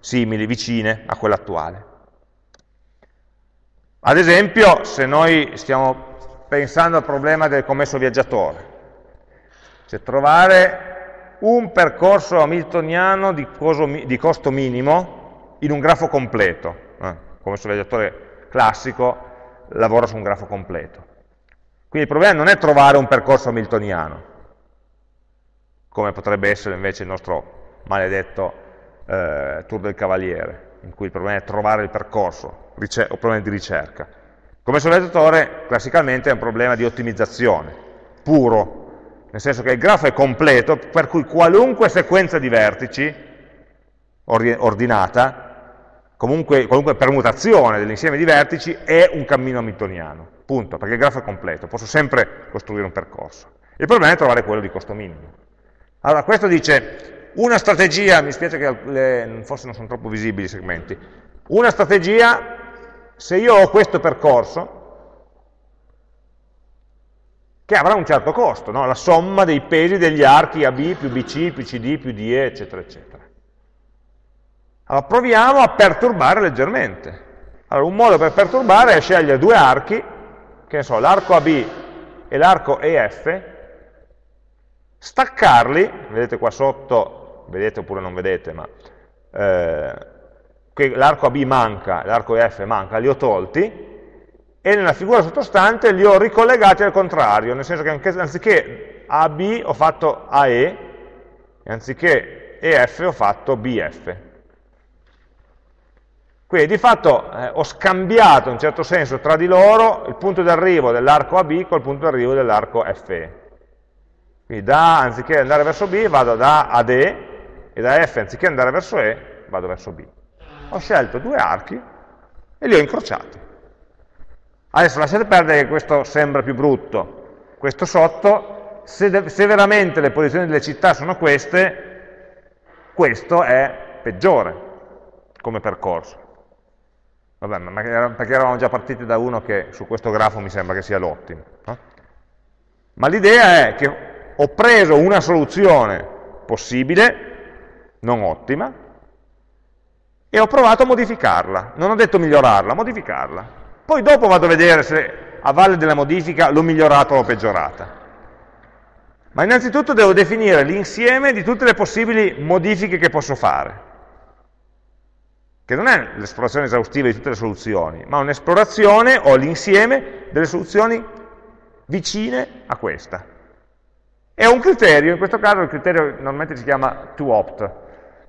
S1: simili, vicine a quella attuale. Ad esempio, se noi stiamo pensando al problema del commesso viaggiatore, cioè trovare un percorso hamiltoniano di, di costo minimo in un grafo completo, eh? commesso viaggiatore classico lavora su un grafo completo Quindi il problema non è trovare un percorso hamiltoniano, come potrebbe essere invece il nostro maledetto eh, Tour del Cavaliere, in cui il problema è trovare il percorso, o problemi di ricerca. Come sollevatore, classicamente è un problema di ottimizzazione, puro, nel senso che il grafo è completo, per cui qualunque sequenza di vertici ordinata, comunque, qualunque permutazione dell'insieme di vertici è un cammino hamiltoniano, punto, perché il grafo è completo, posso sempre costruire un percorso. Il problema è trovare quello di costo minimo. Allora, questo dice, una strategia, mi spiace che le, forse non sono troppo visibili i segmenti, una strategia, se io ho questo percorso, che avrà un certo costo, no? la somma dei pesi degli archi AB più BC più CD più DE, eccetera, eccetera. Allora proviamo a perturbare leggermente. Allora, un modo per perturbare è scegliere due archi, che ne so, l'arco AB e l'arco EF, staccarli, vedete qua sotto, vedete oppure non vedete, ma eh, l'arco AB manca, l'arco EF manca, li ho tolti, e nella figura sottostante li ho ricollegati al contrario, nel senso che anche, anziché AB ho fatto AE, e anziché EF ho fatto BF. Quindi di fatto eh, ho scambiato in certo senso tra di loro il punto di arrivo dell'arco AB col punto di arrivo dell'arco FE. Quindi da, anziché andare verso B, vado da AD, e da F, anziché andare verso E, vado verso B. Ho scelto due archi e li ho incrociati. Adesso lasciate perdere che questo sembra più brutto. Questo sotto, se, se veramente le posizioni delle città sono queste, questo è peggiore come percorso. Vabbè, ma perché eravamo già partiti da uno che su questo grafo mi sembra che sia l'ottimo. No? Ma l'idea è che ho preso una soluzione possibile, non ottima, e ho provato a modificarla. Non ho detto migliorarla, modificarla. Poi dopo vado a vedere se a valle della modifica l'ho migliorata o l'ho peggiorata. Ma innanzitutto devo definire l'insieme di tutte le possibili modifiche che posso fare, che non è l'esplorazione esaustiva di tutte le soluzioni, ma un'esplorazione o l'insieme delle soluzioni vicine a questa. È un criterio, in questo caso il criterio normalmente si chiama to opt,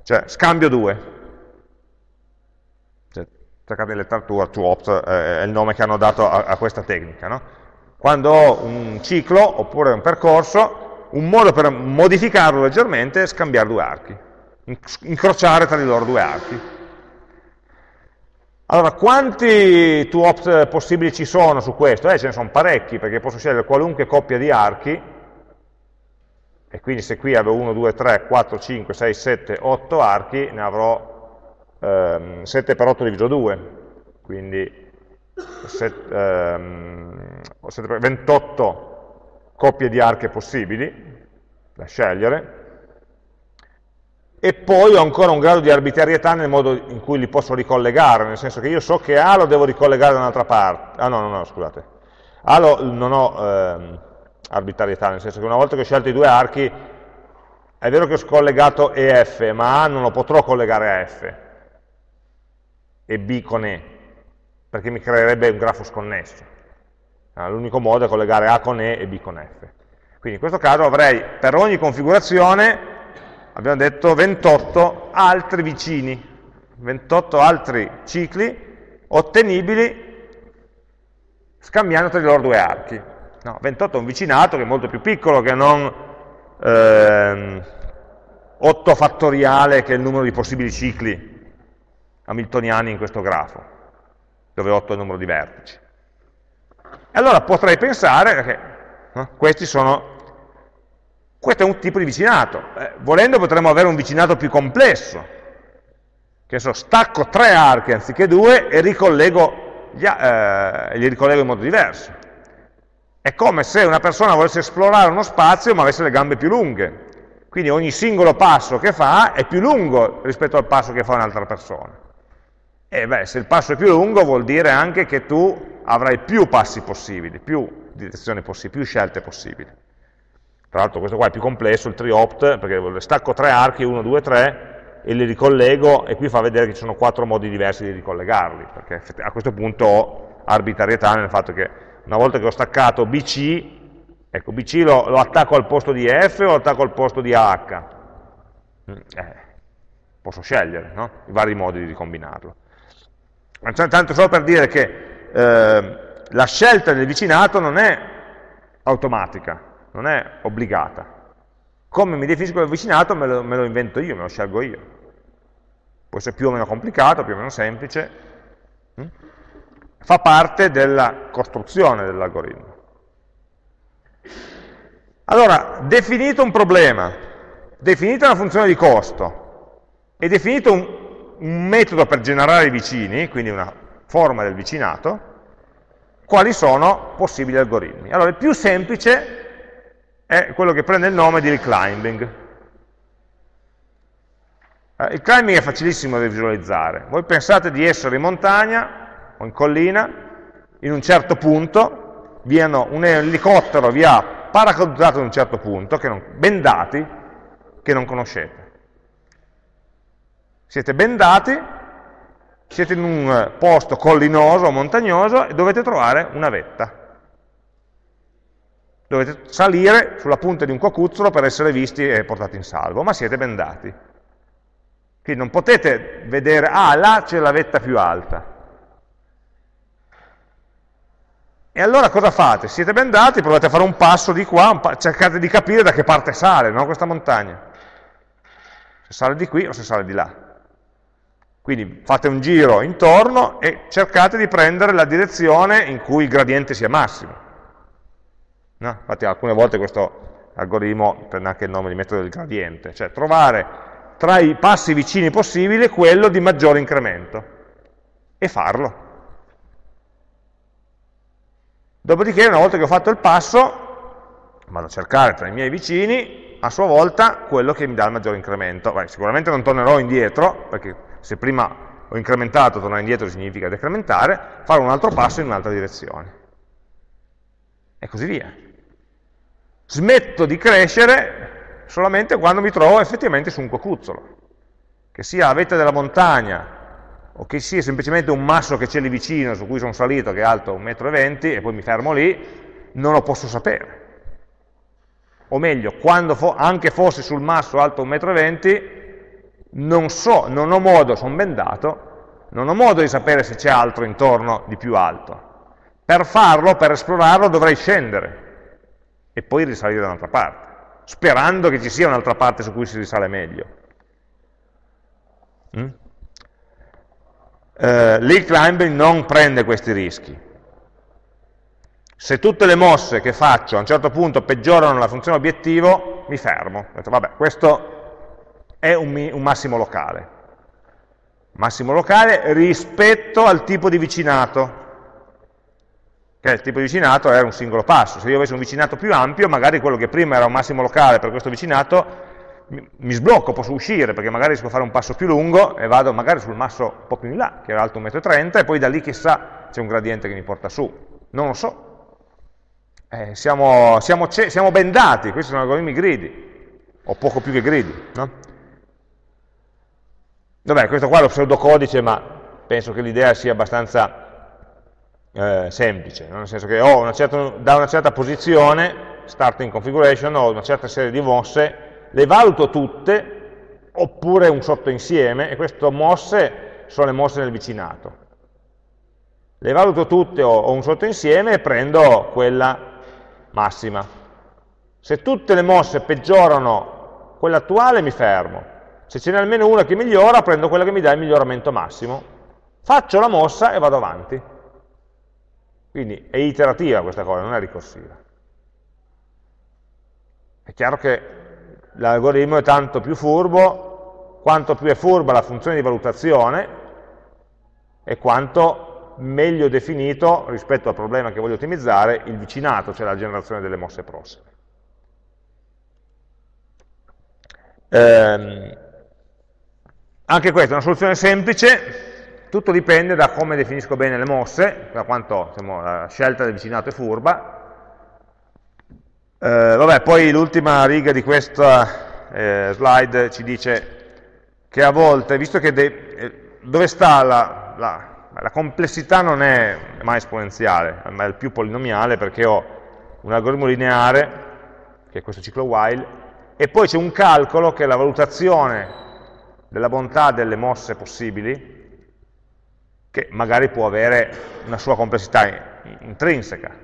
S1: cioè scambio 2. Cioè, cercate di letteratura, to opt eh, è il nome che hanno dato a, a questa tecnica. No? Quando ho un ciclo oppure un percorso, un modo per modificarlo leggermente è scambiare due archi, incrociare tra di loro due archi. Allora, quanti to opt possibili ci sono su questo? Eh, ce ne sono parecchi, perché posso scegliere qualunque coppia di archi, e quindi se qui avevo 1, 2, 3, 4, 5, 6, 7, 8 archi, ne avrò ehm, 7 per 8 diviso 2, quindi 7, ehm, 28 coppie di archi possibili da scegliere, e poi ho ancora un grado di arbitrarietà nel modo in cui li posso ricollegare, nel senso che io so che A lo devo ricollegare da un'altra parte, ah no, no, no, scusate, A lo, non ho... Ehm, arbitrarietà, nel senso che una volta che ho scelto i due archi, è vero che ho scollegato EF, ma A non lo potrò collegare a F, e B con E, perché mi creerebbe un grafo sconnesso. L'unico modo è collegare A con E e B con F. Quindi in questo caso avrei per ogni configurazione, abbiamo detto, 28 altri vicini, 28 altri cicli ottenibili scambiando tra di loro due archi. No, 28 è un vicinato che è molto più piccolo che non ehm, 8 fattoriale che è il numero di possibili cicli hamiltoniani in questo grafo, dove 8 è il numero di vertici. Allora potrei pensare che no, questi sono, questo è un tipo di vicinato. Eh, volendo potremmo avere un vicinato più complesso, che so, stacco tre archi anziché due e ricollego eh, li ricollego in modo diverso. È come se una persona volesse esplorare uno spazio ma avesse le gambe più lunghe. Quindi ogni singolo passo che fa è più lungo rispetto al passo che fa un'altra persona. E beh, se il passo è più lungo vuol dire anche che tu avrai più passi possibili, più direzioni possibili, più scelte possibili. Tra l'altro questo qua è più complesso, il triopt, perché stacco tre archi, 1, 2, 3, e li ricollego, e qui fa vedere che ci sono quattro modi diversi di ricollegarli, perché a questo punto ho arbitrarietà nel fatto che una volta che ho staccato BC, ecco BC lo, lo attacco al posto di F o lo attacco al posto di AH? Eh, posso scegliere no? i vari modi di combinarlo. Tanto solo per dire che eh, la scelta del vicinato non è automatica, non è obbligata. Come mi definisco il vicinato me lo, me lo invento io, me lo scelgo io. Può essere più o meno complicato, più o meno semplice. Mm? Fa parte della costruzione dell'algoritmo. Allora, definito un problema, definita una funzione di costo e definito un, un metodo per generare i vicini, quindi una forma del vicinato, quali sono possibili algoritmi. Allora, il più semplice è quello che prende il nome di reclimbing. Eh, il climbing è facilissimo da visualizzare. Voi pensate di essere in montagna o in collina, in un certo punto, un elicottero vi ha paracadutato in un certo punto, che non, bendati, che non conoscete. Siete bendati, siete in un posto collinoso o montagnoso e dovete trovare una vetta. Dovete salire sulla punta di un cocuzzolo per essere visti e portati in salvo, ma siete bendati. Quindi non potete vedere, ah, là c'è la vetta più alta. E allora cosa fate? Siete bendati, provate a fare un passo di qua, pa cercate di capire da che parte sale no, questa montagna. Se sale di qui o se sale di là. Quindi fate un giro intorno e cercate di prendere la direzione in cui il gradiente sia massimo. No? Infatti alcune volte questo algoritmo prende anche il nome di metodo del gradiente, cioè trovare tra i passi vicini possibili quello di maggiore incremento e farlo. Dopodiché, una volta che ho fatto il passo, vado a cercare tra i miei vicini, a sua volta, quello che mi dà il maggiore incremento. Beh, sicuramente non tornerò indietro, perché se prima ho incrementato, tornare indietro significa decrementare, fare un altro passo in un'altra direzione. E così via. Smetto di crescere solamente quando mi trovo effettivamente su un cocuzzolo, che sia la vetta della montagna, o che sia semplicemente un masso che c'è lì vicino, su cui sono salito, che è alto 1,20 m, e poi mi fermo lì, non lo posso sapere. O meglio, quando fo anche fossi sul masso alto 1,20 m, non so, non ho modo, sono bendato, non ho modo di sapere se c'è altro intorno di più alto. Per farlo, per esplorarlo, dovrei scendere e poi risalire da un'altra parte, sperando che ci sia un'altra parte su cui si risale meglio. Mm? Eh, L'hill climbing non prende questi rischi. Se tutte le mosse che faccio a un certo punto peggiorano la funzione obiettivo, mi fermo. Detto, vabbè, questo è un, un massimo locale. Massimo locale rispetto al tipo di vicinato, che il tipo di vicinato era un singolo passo. Se io avessi un vicinato più ampio, magari quello che prima era un massimo locale per questo vicinato, mi sblocco, posso uscire, perché magari si può fare un passo più lungo e vado magari sul masso un po' più in là, che era alto 1,30 m, e poi da lì chissà c'è un gradiente che mi porta su. Non lo so. Eh, siamo, siamo, siamo, bendati, questi sono algoritmi gridi, o poco più che gridi. No? Vabbè, questo qua è lo pseudocodice, ma penso che l'idea sia abbastanza eh, semplice, no? nel senso che ho una certa, da una certa posizione, starting configuration, ho una certa serie di mosse, le valuto tutte, oppure un sottoinsieme, e queste mosse sono le mosse nel vicinato. Le valuto tutte o, un sottoinsieme e prendo quella massima. Se tutte le mosse peggiorano quella attuale, mi fermo se ce n'è almeno una che migliora, prendo quella che mi dà il miglioramento massimo. Faccio la mossa e vado avanti. Quindi è iterativa questa cosa, non è ricorsiva. È chiaro che l'algoritmo è tanto più furbo, quanto più è furba la funzione di valutazione e quanto meglio definito rispetto al problema che voglio ottimizzare il vicinato, cioè la generazione delle mosse prossime. Ehm, anche questa è una soluzione semplice, tutto dipende da come definisco bene le mosse, da quanto diciamo, la scelta del vicinato è furba. Eh, vabbè, poi l'ultima riga di questa eh, slide ci dice che a volte, visto che eh, dove sta la, la, La complessità non è mai esponenziale, ma è più polinomiale perché ho un algoritmo lineare, che è questo ciclo while, e poi c'è un calcolo che è la valutazione della bontà delle mosse possibili, che magari può avere una sua complessità intrinseca,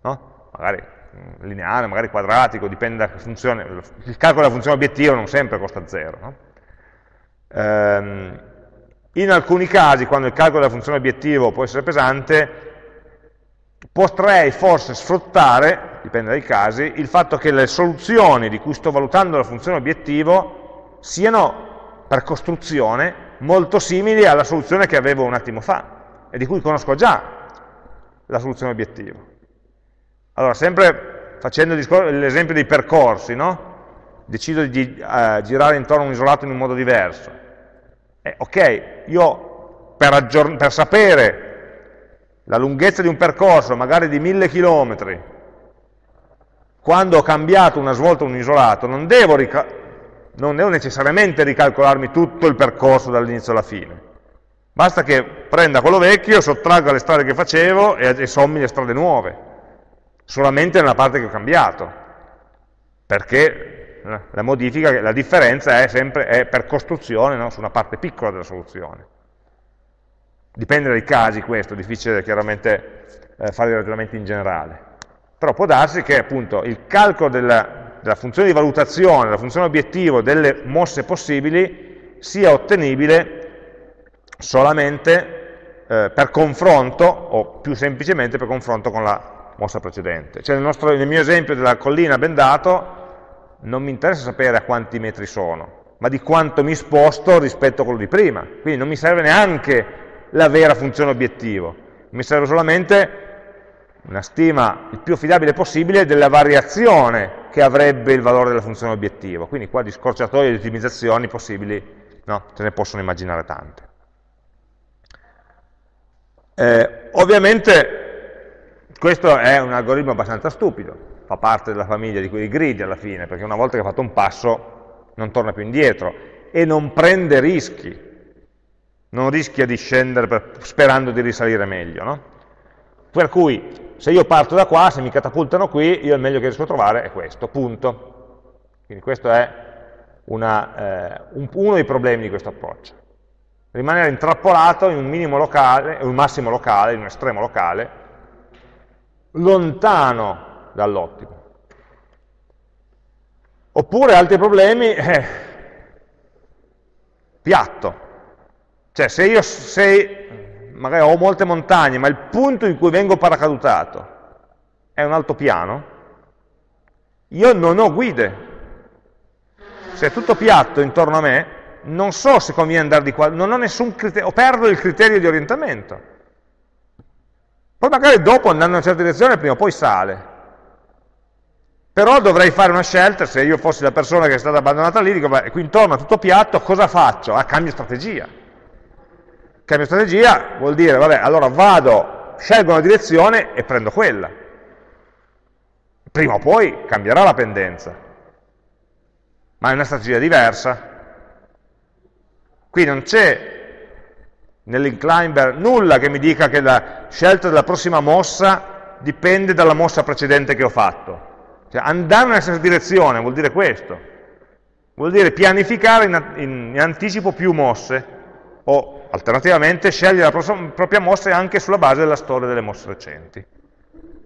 S1: no? magari lineare, magari quadratico, dipende da funzione, il calcolo della funzione obiettivo non sempre costa zero. No? Ehm, in alcuni casi, quando il calcolo della funzione obiettivo può essere pesante, potrei forse sfruttare, dipende dai casi, il fatto che le soluzioni di cui sto valutando la funzione obiettivo siano per costruzione molto simili alla soluzione che avevo un attimo fa e di cui conosco già la soluzione obiettivo. Allora, sempre facendo l'esempio dei percorsi, no? decido di uh, girare intorno a un isolato in un modo diverso. Eh, ok, io per, per, sapere la lunghezza di un percorso, magari di mille chilometri, quando ho cambiato una svolta o un isolato, non devo, non devo necessariamente ricalcolarmi tutto il percorso dall'inizio alla fine. Basta che prenda quello vecchio, sottragga le strade che facevo e, e sommi le strade nuove solamente nella parte che ho cambiato, perché la modifica, la differenza è sempre è per costruzione no? su una parte piccola della soluzione. Dipende dai casi questo, è difficile chiaramente eh, fare i ragionamenti in generale. Però può darsi che appunto il calcolo della, della funzione di valutazione, della funzione obiettivo delle mosse possibili sia ottenibile solamente eh, per confronto, o più semplicemente per confronto con la mossa precedente. Cioè nel, nostro, nel mio esempio della collina bendato non mi interessa sapere a quanti metri sono, ma di quanto mi sposto rispetto a quello di prima. Quindi non mi serve neanche la vera funzione obiettivo, mi serve solamente una stima il più affidabile possibile della variazione che avrebbe il valore della funzione obiettivo. Quindi qua di scorciatoie di ottimizzazioni possibili no, se ne possono immaginare tante. Eh, ovviamente questo è un algoritmo abbastanza stupido, fa parte della famiglia di quei gridi alla fine, perché una volta che ha fatto un passo non torna più indietro e non prende rischi, non rischia di scendere per, sperando di risalire meglio. No? Per cui se io parto da qua, se mi catapultano qui, io il meglio che riesco a trovare è questo, punto. Quindi questo è una, eh, un, uno dei problemi di questo approccio. Rimanere intrappolato in un minimo locale, un massimo locale, in un estremo locale, lontano dall'ottimo. Oppure altri problemi, eh, piatto. Cioè se io se magari ho molte montagne, ma il punto in cui vengo paracadutato è un altopiano, io non ho guide. Se è tutto piatto intorno a me, non so se conviene andare di qua, non ho nessun criterio, perdo il criterio di orientamento. Poi magari dopo andando in una certa direzione prima o poi sale. Però dovrei fare una scelta, se io fossi la persona che è stata abbandonata lì, dico, beh, qui intorno è tutto piatto, cosa faccio? Ah, cambio strategia. Cambio strategia vuol dire, vabbè, allora vado, scelgo una direzione e prendo quella. Prima o poi cambierà la pendenza, ma è una strategia diversa. Qui non c'è nell'inclimber nulla che mi dica che la scelta della prossima mossa dipende dalla mossa precedente che ho fatto. Cioè, andare nella stessa direzione vuol dire questo. Vuol dire pianificare in, in, in anticipo più mosse o alternativamente scegliere la propria mossa anche sulla base della storia delle mosse recenti.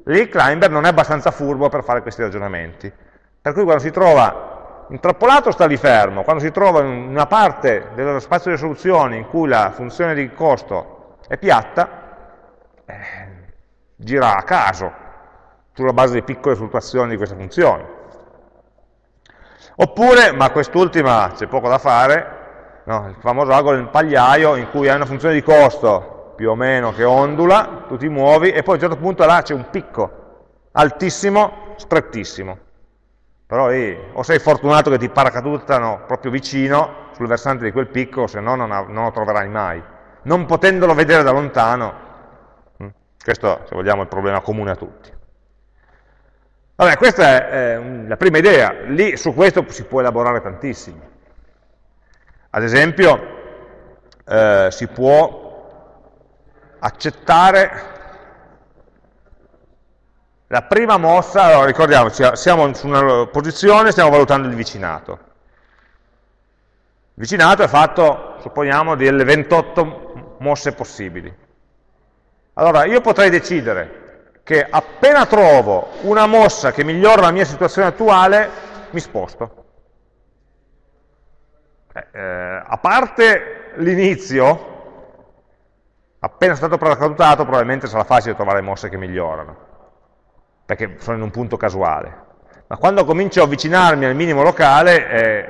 S1: Lì non è abbastanza furbo per fare questi ragionamenti. Per cui quando si trova Intrappolato sta lì fermo, quando si trova in una parte dello spazio di soluzioni in cui la funzione di costo è piatta, eh, gira a caso, sulla base di piccole fluttuazioni di queste funzioni. Oppure, ma quest'ultima c'è poco da fare, no, il famoso algoritmo del pagliaio in cui hai una funzione di costo più o meno che ondula, tu ti muovi e poi a un certo punto là c'è un picco altissimo, strettissimo però lì o sei fortunato che ti paracadutano proprio vicino sul versante di quel picco, se no non, non, lo troverai mai. Non potendolo vedere da lontano, hm, questo se vogliamo è il problema comune a tutti. Vabbè, questa è eh, la prima idea, lì su questo si può elaborare tantissimo. Ad esempio, eh, si può accettare la prima mossa, allora ricordiamoci, siamo su una posizione, stiamo valutando il vicinato. Il vicinato è fatto, supponiamo, delle 28 mosse possibili. Allora, io potrei decidere che appena trovo una mossa che migliora la mia situazione attuale, mi sposto. Eh, eh a parte l'inizio, appena stato paracadutato, probabilmente sarà facile trovare mosse che migliorano perché sono in un punto casuale. Ma quando comincio a avvicinarmi al minimo locale, eh,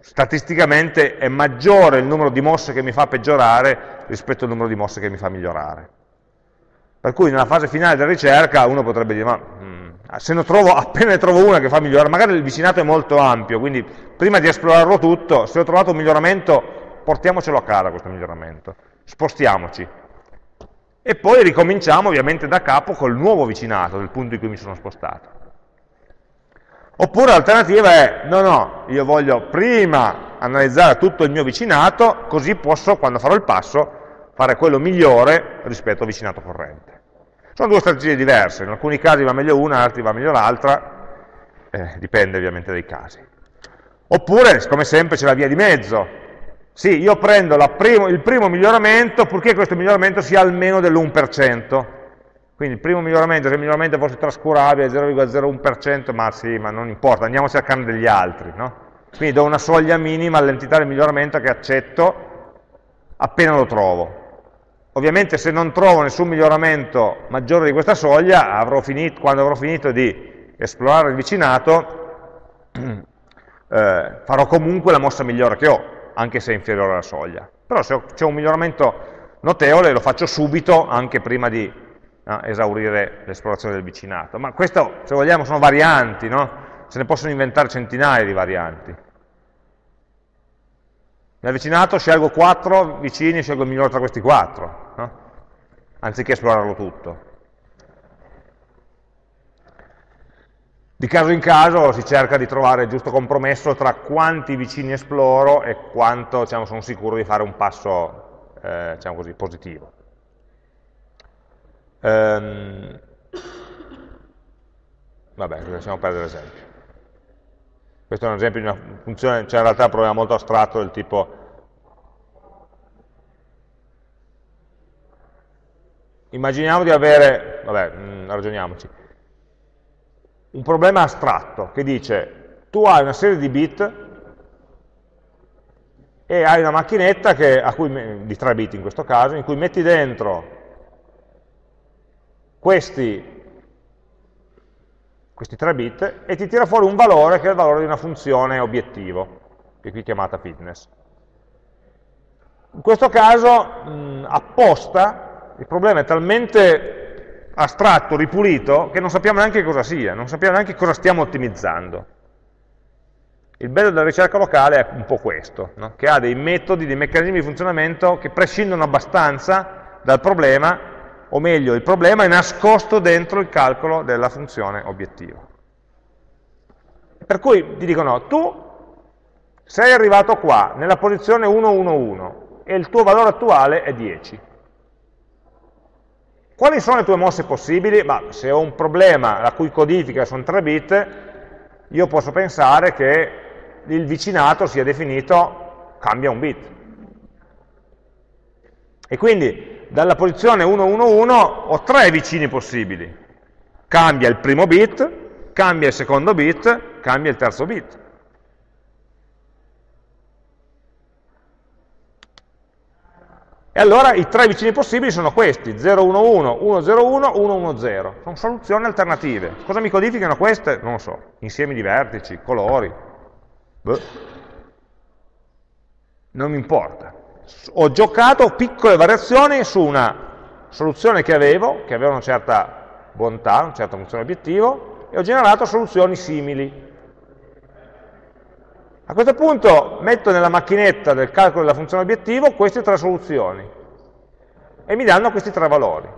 S1: statisticamente è maggiore il numero di mosse che mi fa peggiorare rispetto al numero di mosse che mi fa migliorare. Per cui nella fase finale della ricerca uno potrebbe dire, ma mh, mm, se ne trovo, appena ne trovo una che fa migliorare, magari il vicinato è molto ampio, quindi prima di esplorarlo tutto, se ho trovato un miglioramento, portiamocelo a casa questo miglioramento, spostiamoci, e poi ricominciamo ovviamente da capo col nuovo vicinato del punto in cui mi sono spostato. Oppure l'alternativa è, no, no, io voglio prima analizzare tutto il mio vicinato, così posso, quando farò il passo, fare quello migliore rispetto al vicinato corrente. Sono due strategie diverse, in alcuni casi va meglio una, in altri va meglio l'altra, eh, dipende ovviamente dai casi. Oppure, come sempre, c'è la via di mezzo, sì, io prendo primo, il primo miglioramento purché questo miglioramento sia almeno dell'1%. Quindi il primo miglioramento, se il miglioramento fosse trascurabile, 0,01%, ma sì, ma non importa, andiamo a cercare degli altri. No? Quindi do una soglia minima all'entità del miglioramento che accetto appena lo trovo. Ovviamente se non trovo nessun miglioramento maggiore di questa soglia, avrò finito, quando avrò finito di esplorare il vicinato, eh, farò comunque la mossa migliore che ho, anche se è inferiore alla soglia. Però se c'è un miglioramento notevole lo faccio subito, anche prima di no, esaurire l'esplorazione del vicinato. Ma questo, se vogliamo, sono varianti, no? Se ne possono inventare centinaia di varianti. Nel vicinato scelgo quattro vicini scelgo il migliore tra questi quattro, no? anziché esplorarlo tutto. Di caso in caso si cerca di trovare il giusto compromesso tra quanti vicini esploro e quanto diciamo, sono sicuro di fare un passo eh, diciamo così, positivo. Ehm, vabbè, lasciamo perdere l'esempio. Questo è un esempio di una funzione, cioè in realtà è un problema molto astratto del tipo immaginiamo di avere, vabbè, mm, ragioniamoci, un problema astratto che dice tu hai una serie di bit e hai una macchinetta che, cui, di 3 bit in questo caso, in cui metti dentro questi, questi 3 bit e ti tira fuori un valore che è il valore di una funzione obiettivo, che è qui chiamata fitness. In questo caso, mh, apposta, il problema è talmente astratto, ripulito, che non sappiamo neanche cosa sia, non sappiamo neanche cosa stiamo ottimizzando. Il bello della ricerca locale è un po' questo, no? che ha dei metodi, dei meccanismi di funzionamento che prescindono abbastanza dal problema, o meglio, il problema è nascosto dentro il calcolo della funzione obiettivo. Per cui ti dicono, tu sei arrivato qua, nella posizione 111, e il tuo valore attuale è 10 quali sono le tue mosse possibili? Bah, se ho un problema la cui codifica sono 3 bit, io posso pensare che il vicinato sia definito cambia un bit. E quindi dalla posizione 111 ho tre vicini possibili. Cambia il primo bit, cambia il secondo bit, cambia il terzo bit. E allora i tre vicini possibili sono questi, 011, 101, 110. Sono soluzioni alternative. Cosa mi codificano queste? Non lo so. Insiemi di vertici, colori. Beh. Non mi importa. Ho giocato piccole variazioni su una soluzione che avevo, che aveva una certa bontà, una certa funzione obiettivo, e ho generato soluzioni simili. A questo punto metto nella macchinetta del calcolo della funzione obiettivo queste tre soluzioni e mi danno questi tre valori.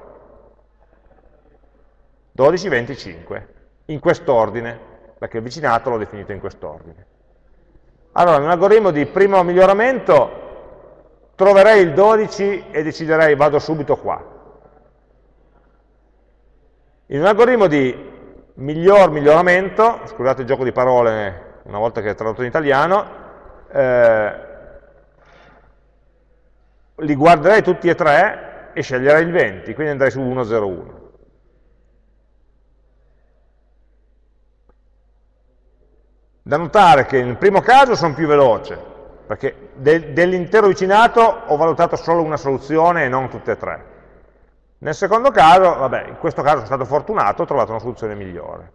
S1: 12, 25, in quest'ordine, perché il vicinato l'ho definito in quest'ordine. Allora, in un algoritmo di primo miglioramento troverei il 12 e deciderei vado subito qua. In un algoritmo di miglior miglioramento, scusate il gioco di parole una volta che è tradotto in italiano, eh, li guarderei tutti e tre e sceglierei il 20, quindi andrei su 101. Da notare che nel primo caso sono più veloce, perché de dell'intero vicinato ho valutato solo una soluzione e non tutte e tre. Nel secondo caso, vabbè, in questo caso sono stato fortunato, ho trovato una soluzione migliore.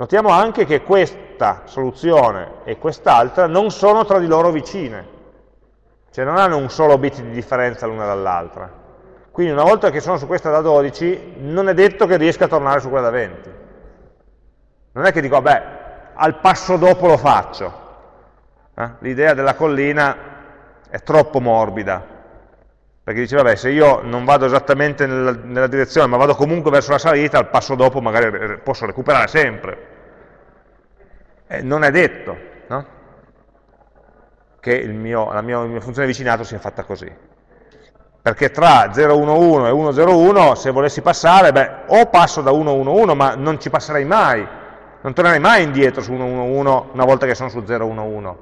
S1: Notiamo anche che questa soluzione e quest'altra non sono tra di loro vicine, cioè non hanno un solo bit di differenza l'una dall'altra. Quindi una volta che sono su questa da 12, non è detto che riesca a tornare su quella da 20. Non è che dico, vabbè, al passo dopo lo faccio. Eh? L'idea della collina è troppo morbida, perché dice, vabbè, se io non vado esattamente nella, nella, direzione, ma vado comunque verso la salita, al passo dopo magari posso recuperare sempre. Eh, non è detto no? che mio, la, mia, la mia funzione vicinato sia fatta così. Perché tra 011 e 101, se volessi passare, beh, o passo da 111, ma non ci passerei mai, non tornerei mai indietro su 111 una volta che sono su 011,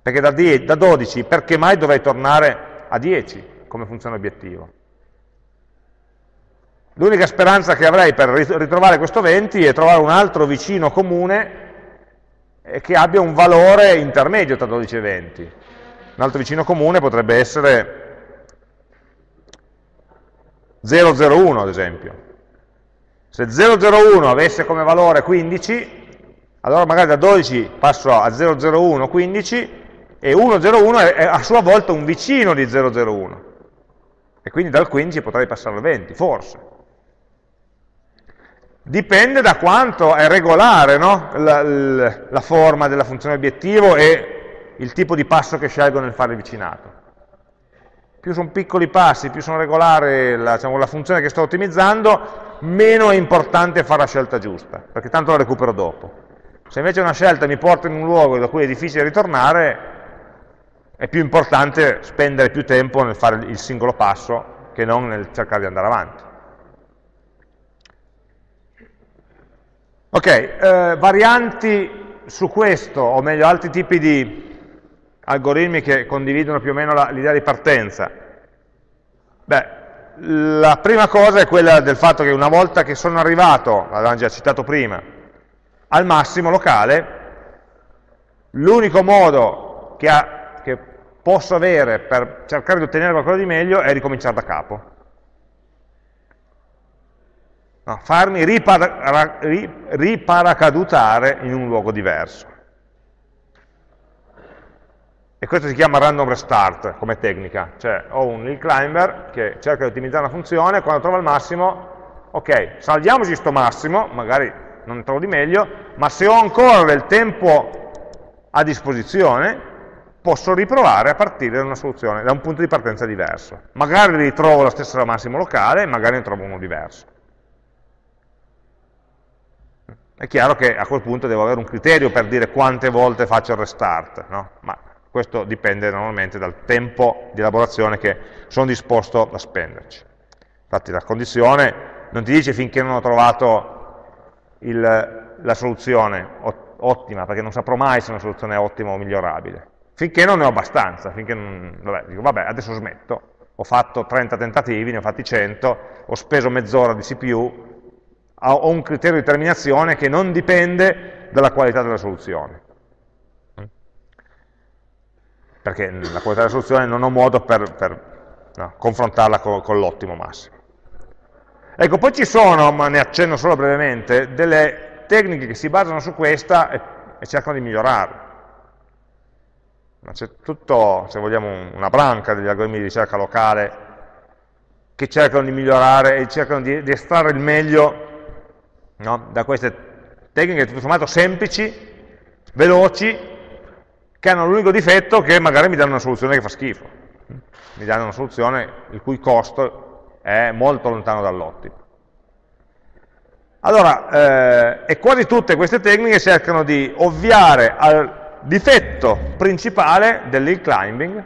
S1: perché da, 10, da 12 perché mai dovrei tornare a 10 come funzione obiettivo? L'unica speranza che avrei per ritrovare questo 20 è trovare un altro vicino comune che abbia un valore intermedio tra 12 e 20. Un altro vicino comune potrebbe essere 001 ad esempio. Se 001 avesse come valore 15, allora magari da 12 passo a 001, 15, e 101 è a sua volta un vicino di 001. E quindi dal 15 potrei passare al 20, forse. Dipende da quanto è regolare no? la, la, forma della funzione obiettivo e il tipo di passo che scelgo nel fare il vicinato più sono piccoli passi, più sono regolare la, diciamo, la funzione che sto ottimizzando, meno è importante fare la scelta giusta, perché tanto la recupero dopo. Se invece una scelta mi porta in un luogo da cui è difficile ritornare, è più importante spendere più tempo nel fare il singolo passo che non nel cercare di andare avanti. Ok, eh, varianti su questo, o meglio altri tipi di algoritmi che condividono più o meno l'idea di partenza? Beh, la prima cosa è quella del fatto che una volta che sono arrivato, l'avevamo già citato prima, al massimo locale, l'unico modo che, ha, che, posso avere per cercare di ottenere qualcosa di meglio è ricominciare da capo. No, farmi ripara, riparacadutare in un luogo diverso. E questo si chiama random restart come tecnica, cioè ho un hill climber che cerca di ottimizzare una funzione, quando trova il massimo, ok, salviamoci questo massimo, magari non ne trovo di meglio, ma se ho ancora del tempo a disposizione, posso riprovare a partire da una soluzione, da un punto di partenza diverso. Magari ritrovo lo stesso massimo locale, magari ne trovo uno diverso. È chiaro che a quel punto devo avere un criterio per dire quante volte faccio il restart, no? ma questo dipende normalmente dal tempo di elaborazione che sono disposto a spenderci. Infatti la condizione non ti dice finché non ho trovato il, la soluzione ottima, perché non saprò mai se una soluzione è ottima o migliorabile. Finché non ne ho abbastanza, finché non, vabbè, dico vabbè adesso smetto, ho fatto 30 tentativi, ne ho fatti 100, ho speso mezz'ora di CPU, ho un criterio di terminazione che non dipende dalla qualità della soluzione perché la qualità della soluzione non ho modo per, per no, confrontarla con, con l'ottimo massimo. Ecco, poi ci sono, ma ne accenno solo brevemente, delle tecniche che si basano su questa e, e cercano di migliorarla. C'è tutto, se vogliamo, una branca degli algoritmi di ricerca locale che cercano di migliorare e cercano di, di estrarre il meglio no, da queste tecniche tutto sommato semplici, veloci, che hanno l'unico difetto che magari mi danno una soluzione che fa schifo, mi danno una soluzione il cui costo è molto lontano dall'ottimo. Allora, eh, e quasi tutte queste tecniche cercano di ovviare al difetto principale dell'hill climbing,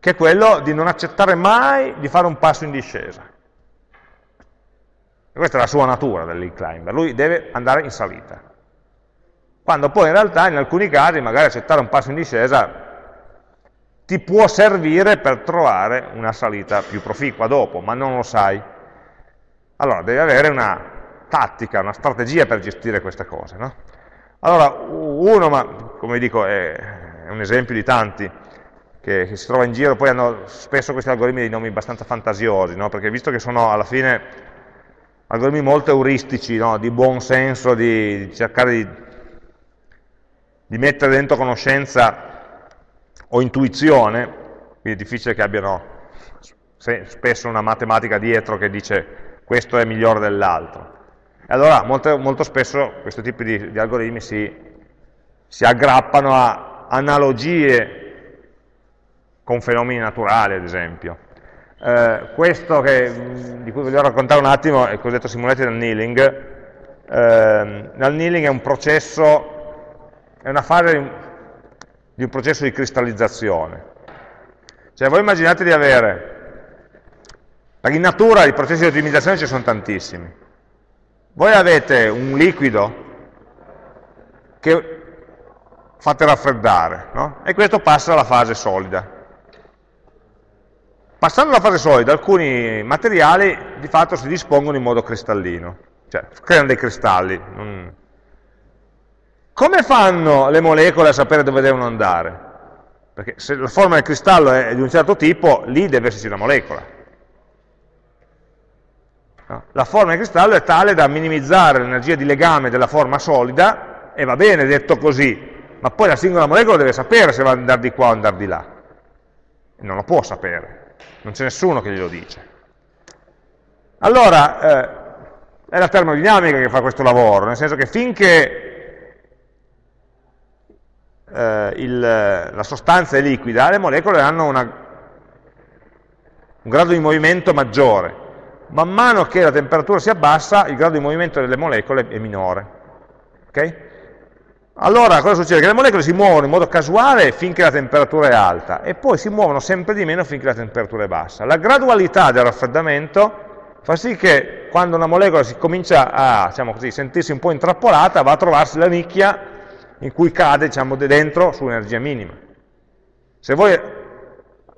S1: che è quello di non accettare mai di fare un passo in discesa. Questa è la sua natura dell'hill climber, lui deve andare in salita. Quando poi in realtà in alcuni casi magari accettare un passo in discesa ti può servire per trovare una salita più proficua dopo, ma non lo sai. Allora devi avere una tattica, una strategia per gestire queste cose. No? Allora, uno, ma come dico, è, un esempio di tanti, che, che, si trova in giro, poi hanno spesso questi algoritmi dei nomi abbastanza fantasiosi, no? perché visto che sono alla fine algoritmi molto euristici, no? di buon senso, di, di cercare di, di, mettere dentro conoscenza o intuizione, quindi è difficile che abbiano spesso una matematica dietro che dice questo è migliore dell'altro. Allora molto, molto, spesso questo tipo di, di algoritmi si, si aggrappano a analogie con fenomeni naturali, ad esempio. Eh, questo che, di cui voglio raccontare un attimo è il cosiddetto simulated annealing. Eh, l'annealing è un processo, è una fase di un, processo di cristallizzazione. Cioè voi immaginate di avere, in natura i processi di ottimizzazione ci sono tantissimi. Voi avete un liquido che fate raffreddare, no? e questo passa alla fase solida. Passando alla fase solida, alcuni materiali di fatto si dispongono in modo cristallino, cioè creano dei cristalli. Come fanno le molecole a sapere dove devono andare? Perché se la forma del cristallo è di un certo tipo, lì deve esserci una molecola. La forma del cristallo è tale da minimizzare l'energia di legame della forma solida, e va bene detto così, ma poi la singola molecola deve sapere se va ad andare di qua o andare di là. Non lo può sapere non c'è nessuno che glielo dice. Allora, eh, è la termodinamica che fa questo lavoro, nel senso che finché eh, il, la sostanza è liquida, le molecole hanno una, un grado di movimento maggiore. Man mano che la temperatura si abbassa, il grado di movimento delle molecole è minore. Okay? Allora cosa succede? Che le molecole si muovono in modo casuale finché la temperatura è alta e poi si muovono sempre di meno finché la temperatura è bassa. La gradualità del raffreddamento fa sì che quando una molecola si comincia a diciamo così, sentirsi un po' intrappolata va a trovarsi la nicchia in cui cade diciamo, dentro su energia minima. Se voi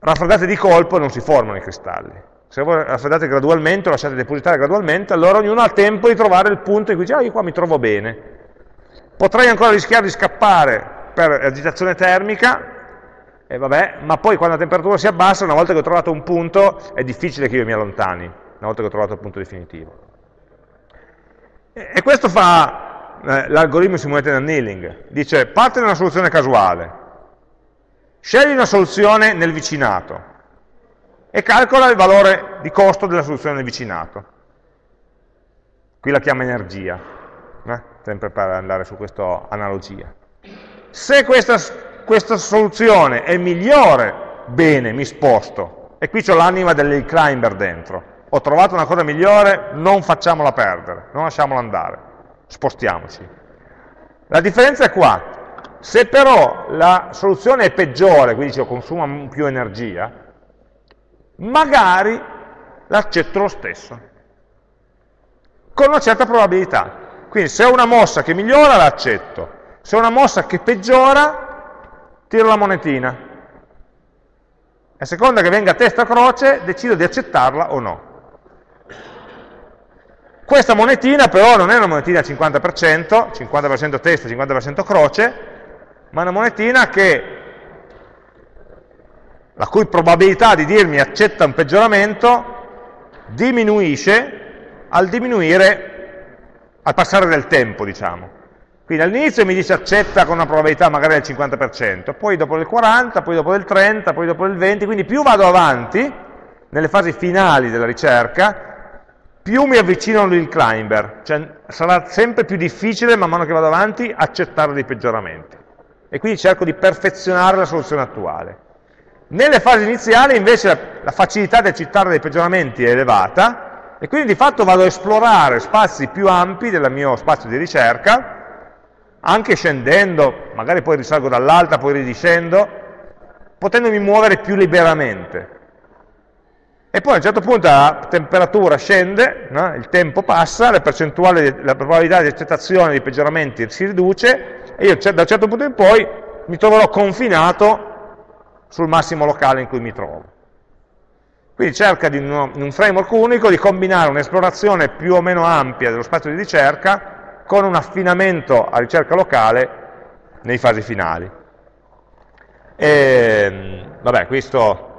S1: raffreddate di colpo non si formano i cristalli. Se voi raffreddate gradualmente, o lasciate depositare gradualmente, allora ognuno ha tempo di trovare il punto in cui dice ah io qua mi trovo bene Potrei ancora rischiare di scappare per agitazione termica, e vabbè, ma poi quando la temperatura si abbassa, una volta che ho trovato un punto, è difficile che io mi allontani, una volta che ho trovato il punto definitivo. E questo fa eh, l'algoritmo simulated annealing. Dice, parte da una soluzione casuale, scegli una soluzione nel vicinato e calcola il valore di costo della soluzione nel vicinato. Qui la chiama energia. Sempre per andare su questa analogia. Se questa, questa soluzione è migliore, bene, mi sposto. E qui c'ho l'anima dell'hill climber dentro. Ho trovato una cosa migliore, non facciamola perdere, non lasciamola andare, spostiamoci. La differenza è qua. Se però la soluzione è peggiore, quindi cioè consuma più energia, magari l'accetto lo stesso, con una certa probabilità. Quindi se ho una mossa che migliora l'accetto, se ho una mossa che peggiora tiro la monetina. A seconda che venga testa o croce decido di accettarla o no. Questa monetina però non è una monetina al 50%, 50% testa, 50% croce, ma una monetina che, la cui probabilità di dirmi accetta un peggioramento diminuisce al diminuire al passare del tempo, diciamo. Quindi all'inizio mi dice accetta con una probabilità magari del 50%, poi dopo del 40%, poi dopo del 30%, poi dopo del 20%, quindi più vado avanti, nelle fasi finali della ricerca, più mi avvicino all'hill climber, cioè sarà sempre più difficile man mano che vado avanti accettare dei peggioramenti. E quindi cerco di perfezionare la soluzione attuale. Nelle fasi iniziali invece la facilità di accettare dei peggioramenti è elevata, e quindi di fatto vado a esplorare spazi più ampi del mio spazio di ricerca, anche scendendo, magari poi risalgo dall'alta, poi ridiscendo, potendomi muovere più liberamente. e poi a un certo punto la temperatura scende, no? il tempo passa, la la probabilità di accettazione dei peggioramenti si riduce e io da un certo punto in poi mi troverò confinato sul massimo locale in cui mi trovo. Quindi cerca di, in un framework unico di combinare un'esplorazione più o meno ampia dello spazio di ricerca con un affinamento a ricerca locale nei fasi finali. E, vabbè, questo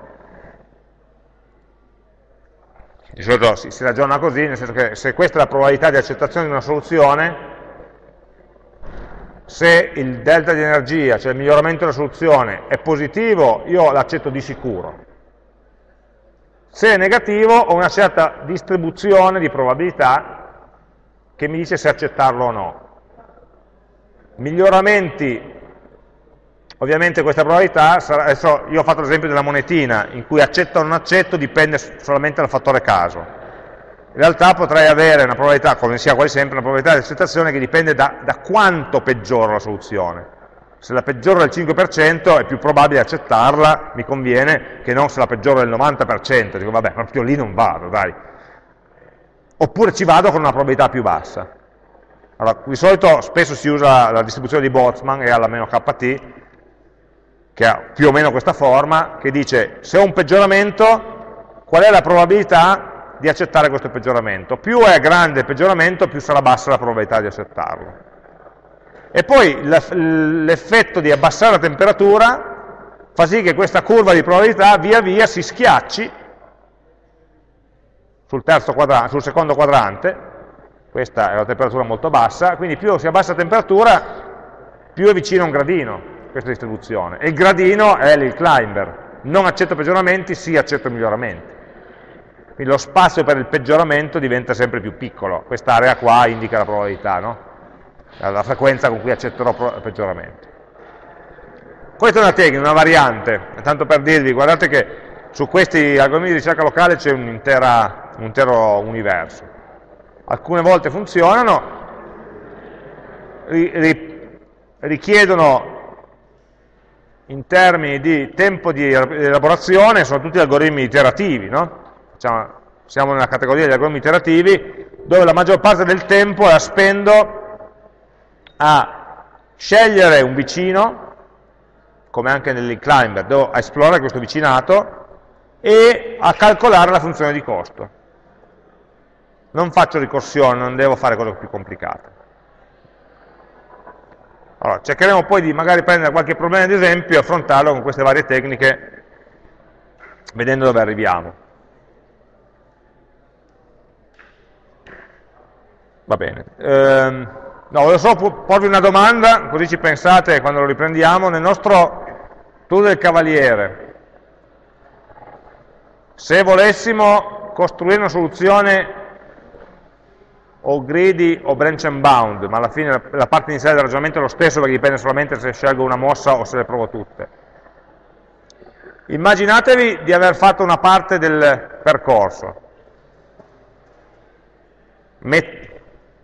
S1: di solito si, si ragiona così, nel senso che se questa è la probabilità di accettazione di una soluzione, se il delta di energia, cioè il miglioramento della soluzione, è positivo, io l'accetto di sicuro. Se è negativo, ho una certa distribuzione di probabilità che mi dice se accettarlo o no. Miglioramenti, ovviamente questa probabilità, sarà, adesso io ho fatto l'esempio della monetina, in cui accetto o non accetto dipende solamente dal fattore caso in realtà potrei avere una probabilità, come sia quasi sempre, una probabilità di accettazione che dipende da, da quanto peggiora la soluzione. Se la peggiora del 5% è più probabile accettarla, mi conviene, che non se la peggiora del 90%, dico vabbè, proprio lì non vado, dai. Oppure ci vado con una probabilità più bassa. Allora, di solito spesso si usa la distribuzione di Boltzmann, e alla meno kt, che ha più o meno questa forma, che dice se ho un peggioramento, qual è la probabilità di accettare questo peggioramento. Più è grande il peggioramento, più sarà bassa la probabilità di accettarlo. E poi l'effetto di abbassare la temperatura fa sì che questa curva di probabilità via via si schiacci sul, sul secondo quadrante, questa è una temperatura molto bassa, quindi più si abbassa la temperatura, più è vicino a un gradino questa distribuzione. E il gradino è il climber, non accetto peggioramenti, sì accetto miglioramenti. Quindi lo spazio per il peggioramento diventa sempre più piccolo, quest'area qua indica la probabilità, no? La frequenza con cui accetterò il peggioramento. Questa è una tecnica, una variante, tanto per dirvi, guardate che su questi algoritmi di ricerca locale c'è un, un intero universo. Alcune volte funzionano, richiedono in termini di tempo di elaborazione, sono tutti algoritmi iterativi, no? diciamo, siamo nella categoria degli algoritmi iterativi, dove la maggior parte del tempo la spendo a scegliere un vicino, come anche nell'inclimber, devo esplorare questo vicinato, e a calcolare la funzione di costo. Non faccio ricorsione, non devo fare cose più complicate. Allora, cercheremo poi di magari prendere qualche problema ad esempio e affrontarlo con queste varie tecniche, vedendo dove arriviamo. Va bene. Eh, no, volevo solo porvi una domanda, così ci pensate quando lo riprendiamo. Nel nostro tour del Cavaliere, se volessimo costruire una soluzione o greedy o branch and bound, ma alla fine la parte iniziale del ragionamento è lo stesso perché dipende solamente se scelgo una mossa o se le provo tutte. Immaginatevi di aver fatto una parte del percorso,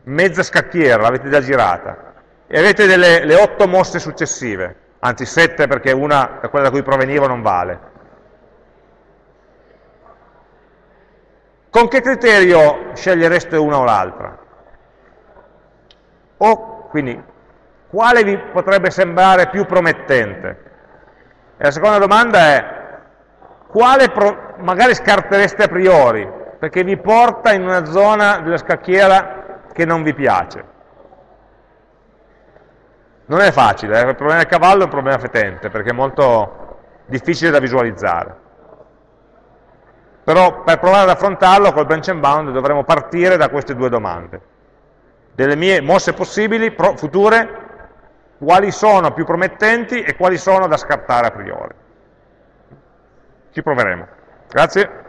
S1: mezza scacchiera, l'avete già girata, e avete delle, le otto mosse successive, anzi sette perché una, quella da cui provenivo, non vale. Con che criterio scegliereste una o l'altra? O, quindi, quale vi potrebbe sembrare più promettente? E la seconda domanda è, quale magari scartereste a priori, perché vi porta in una zona della scacchiera che non vi piace. Non è facile, eh? il problema del cavallo è un problema fetente, perché è molto difficile da visualizzare. Però per provare ad affrontarlo col branch and bound dovremo partire da queste due domande. Delle mie mosse possibili, future, quali sono più promettenti e quali sono da scartare a priori. Ci proveremo. Grazie.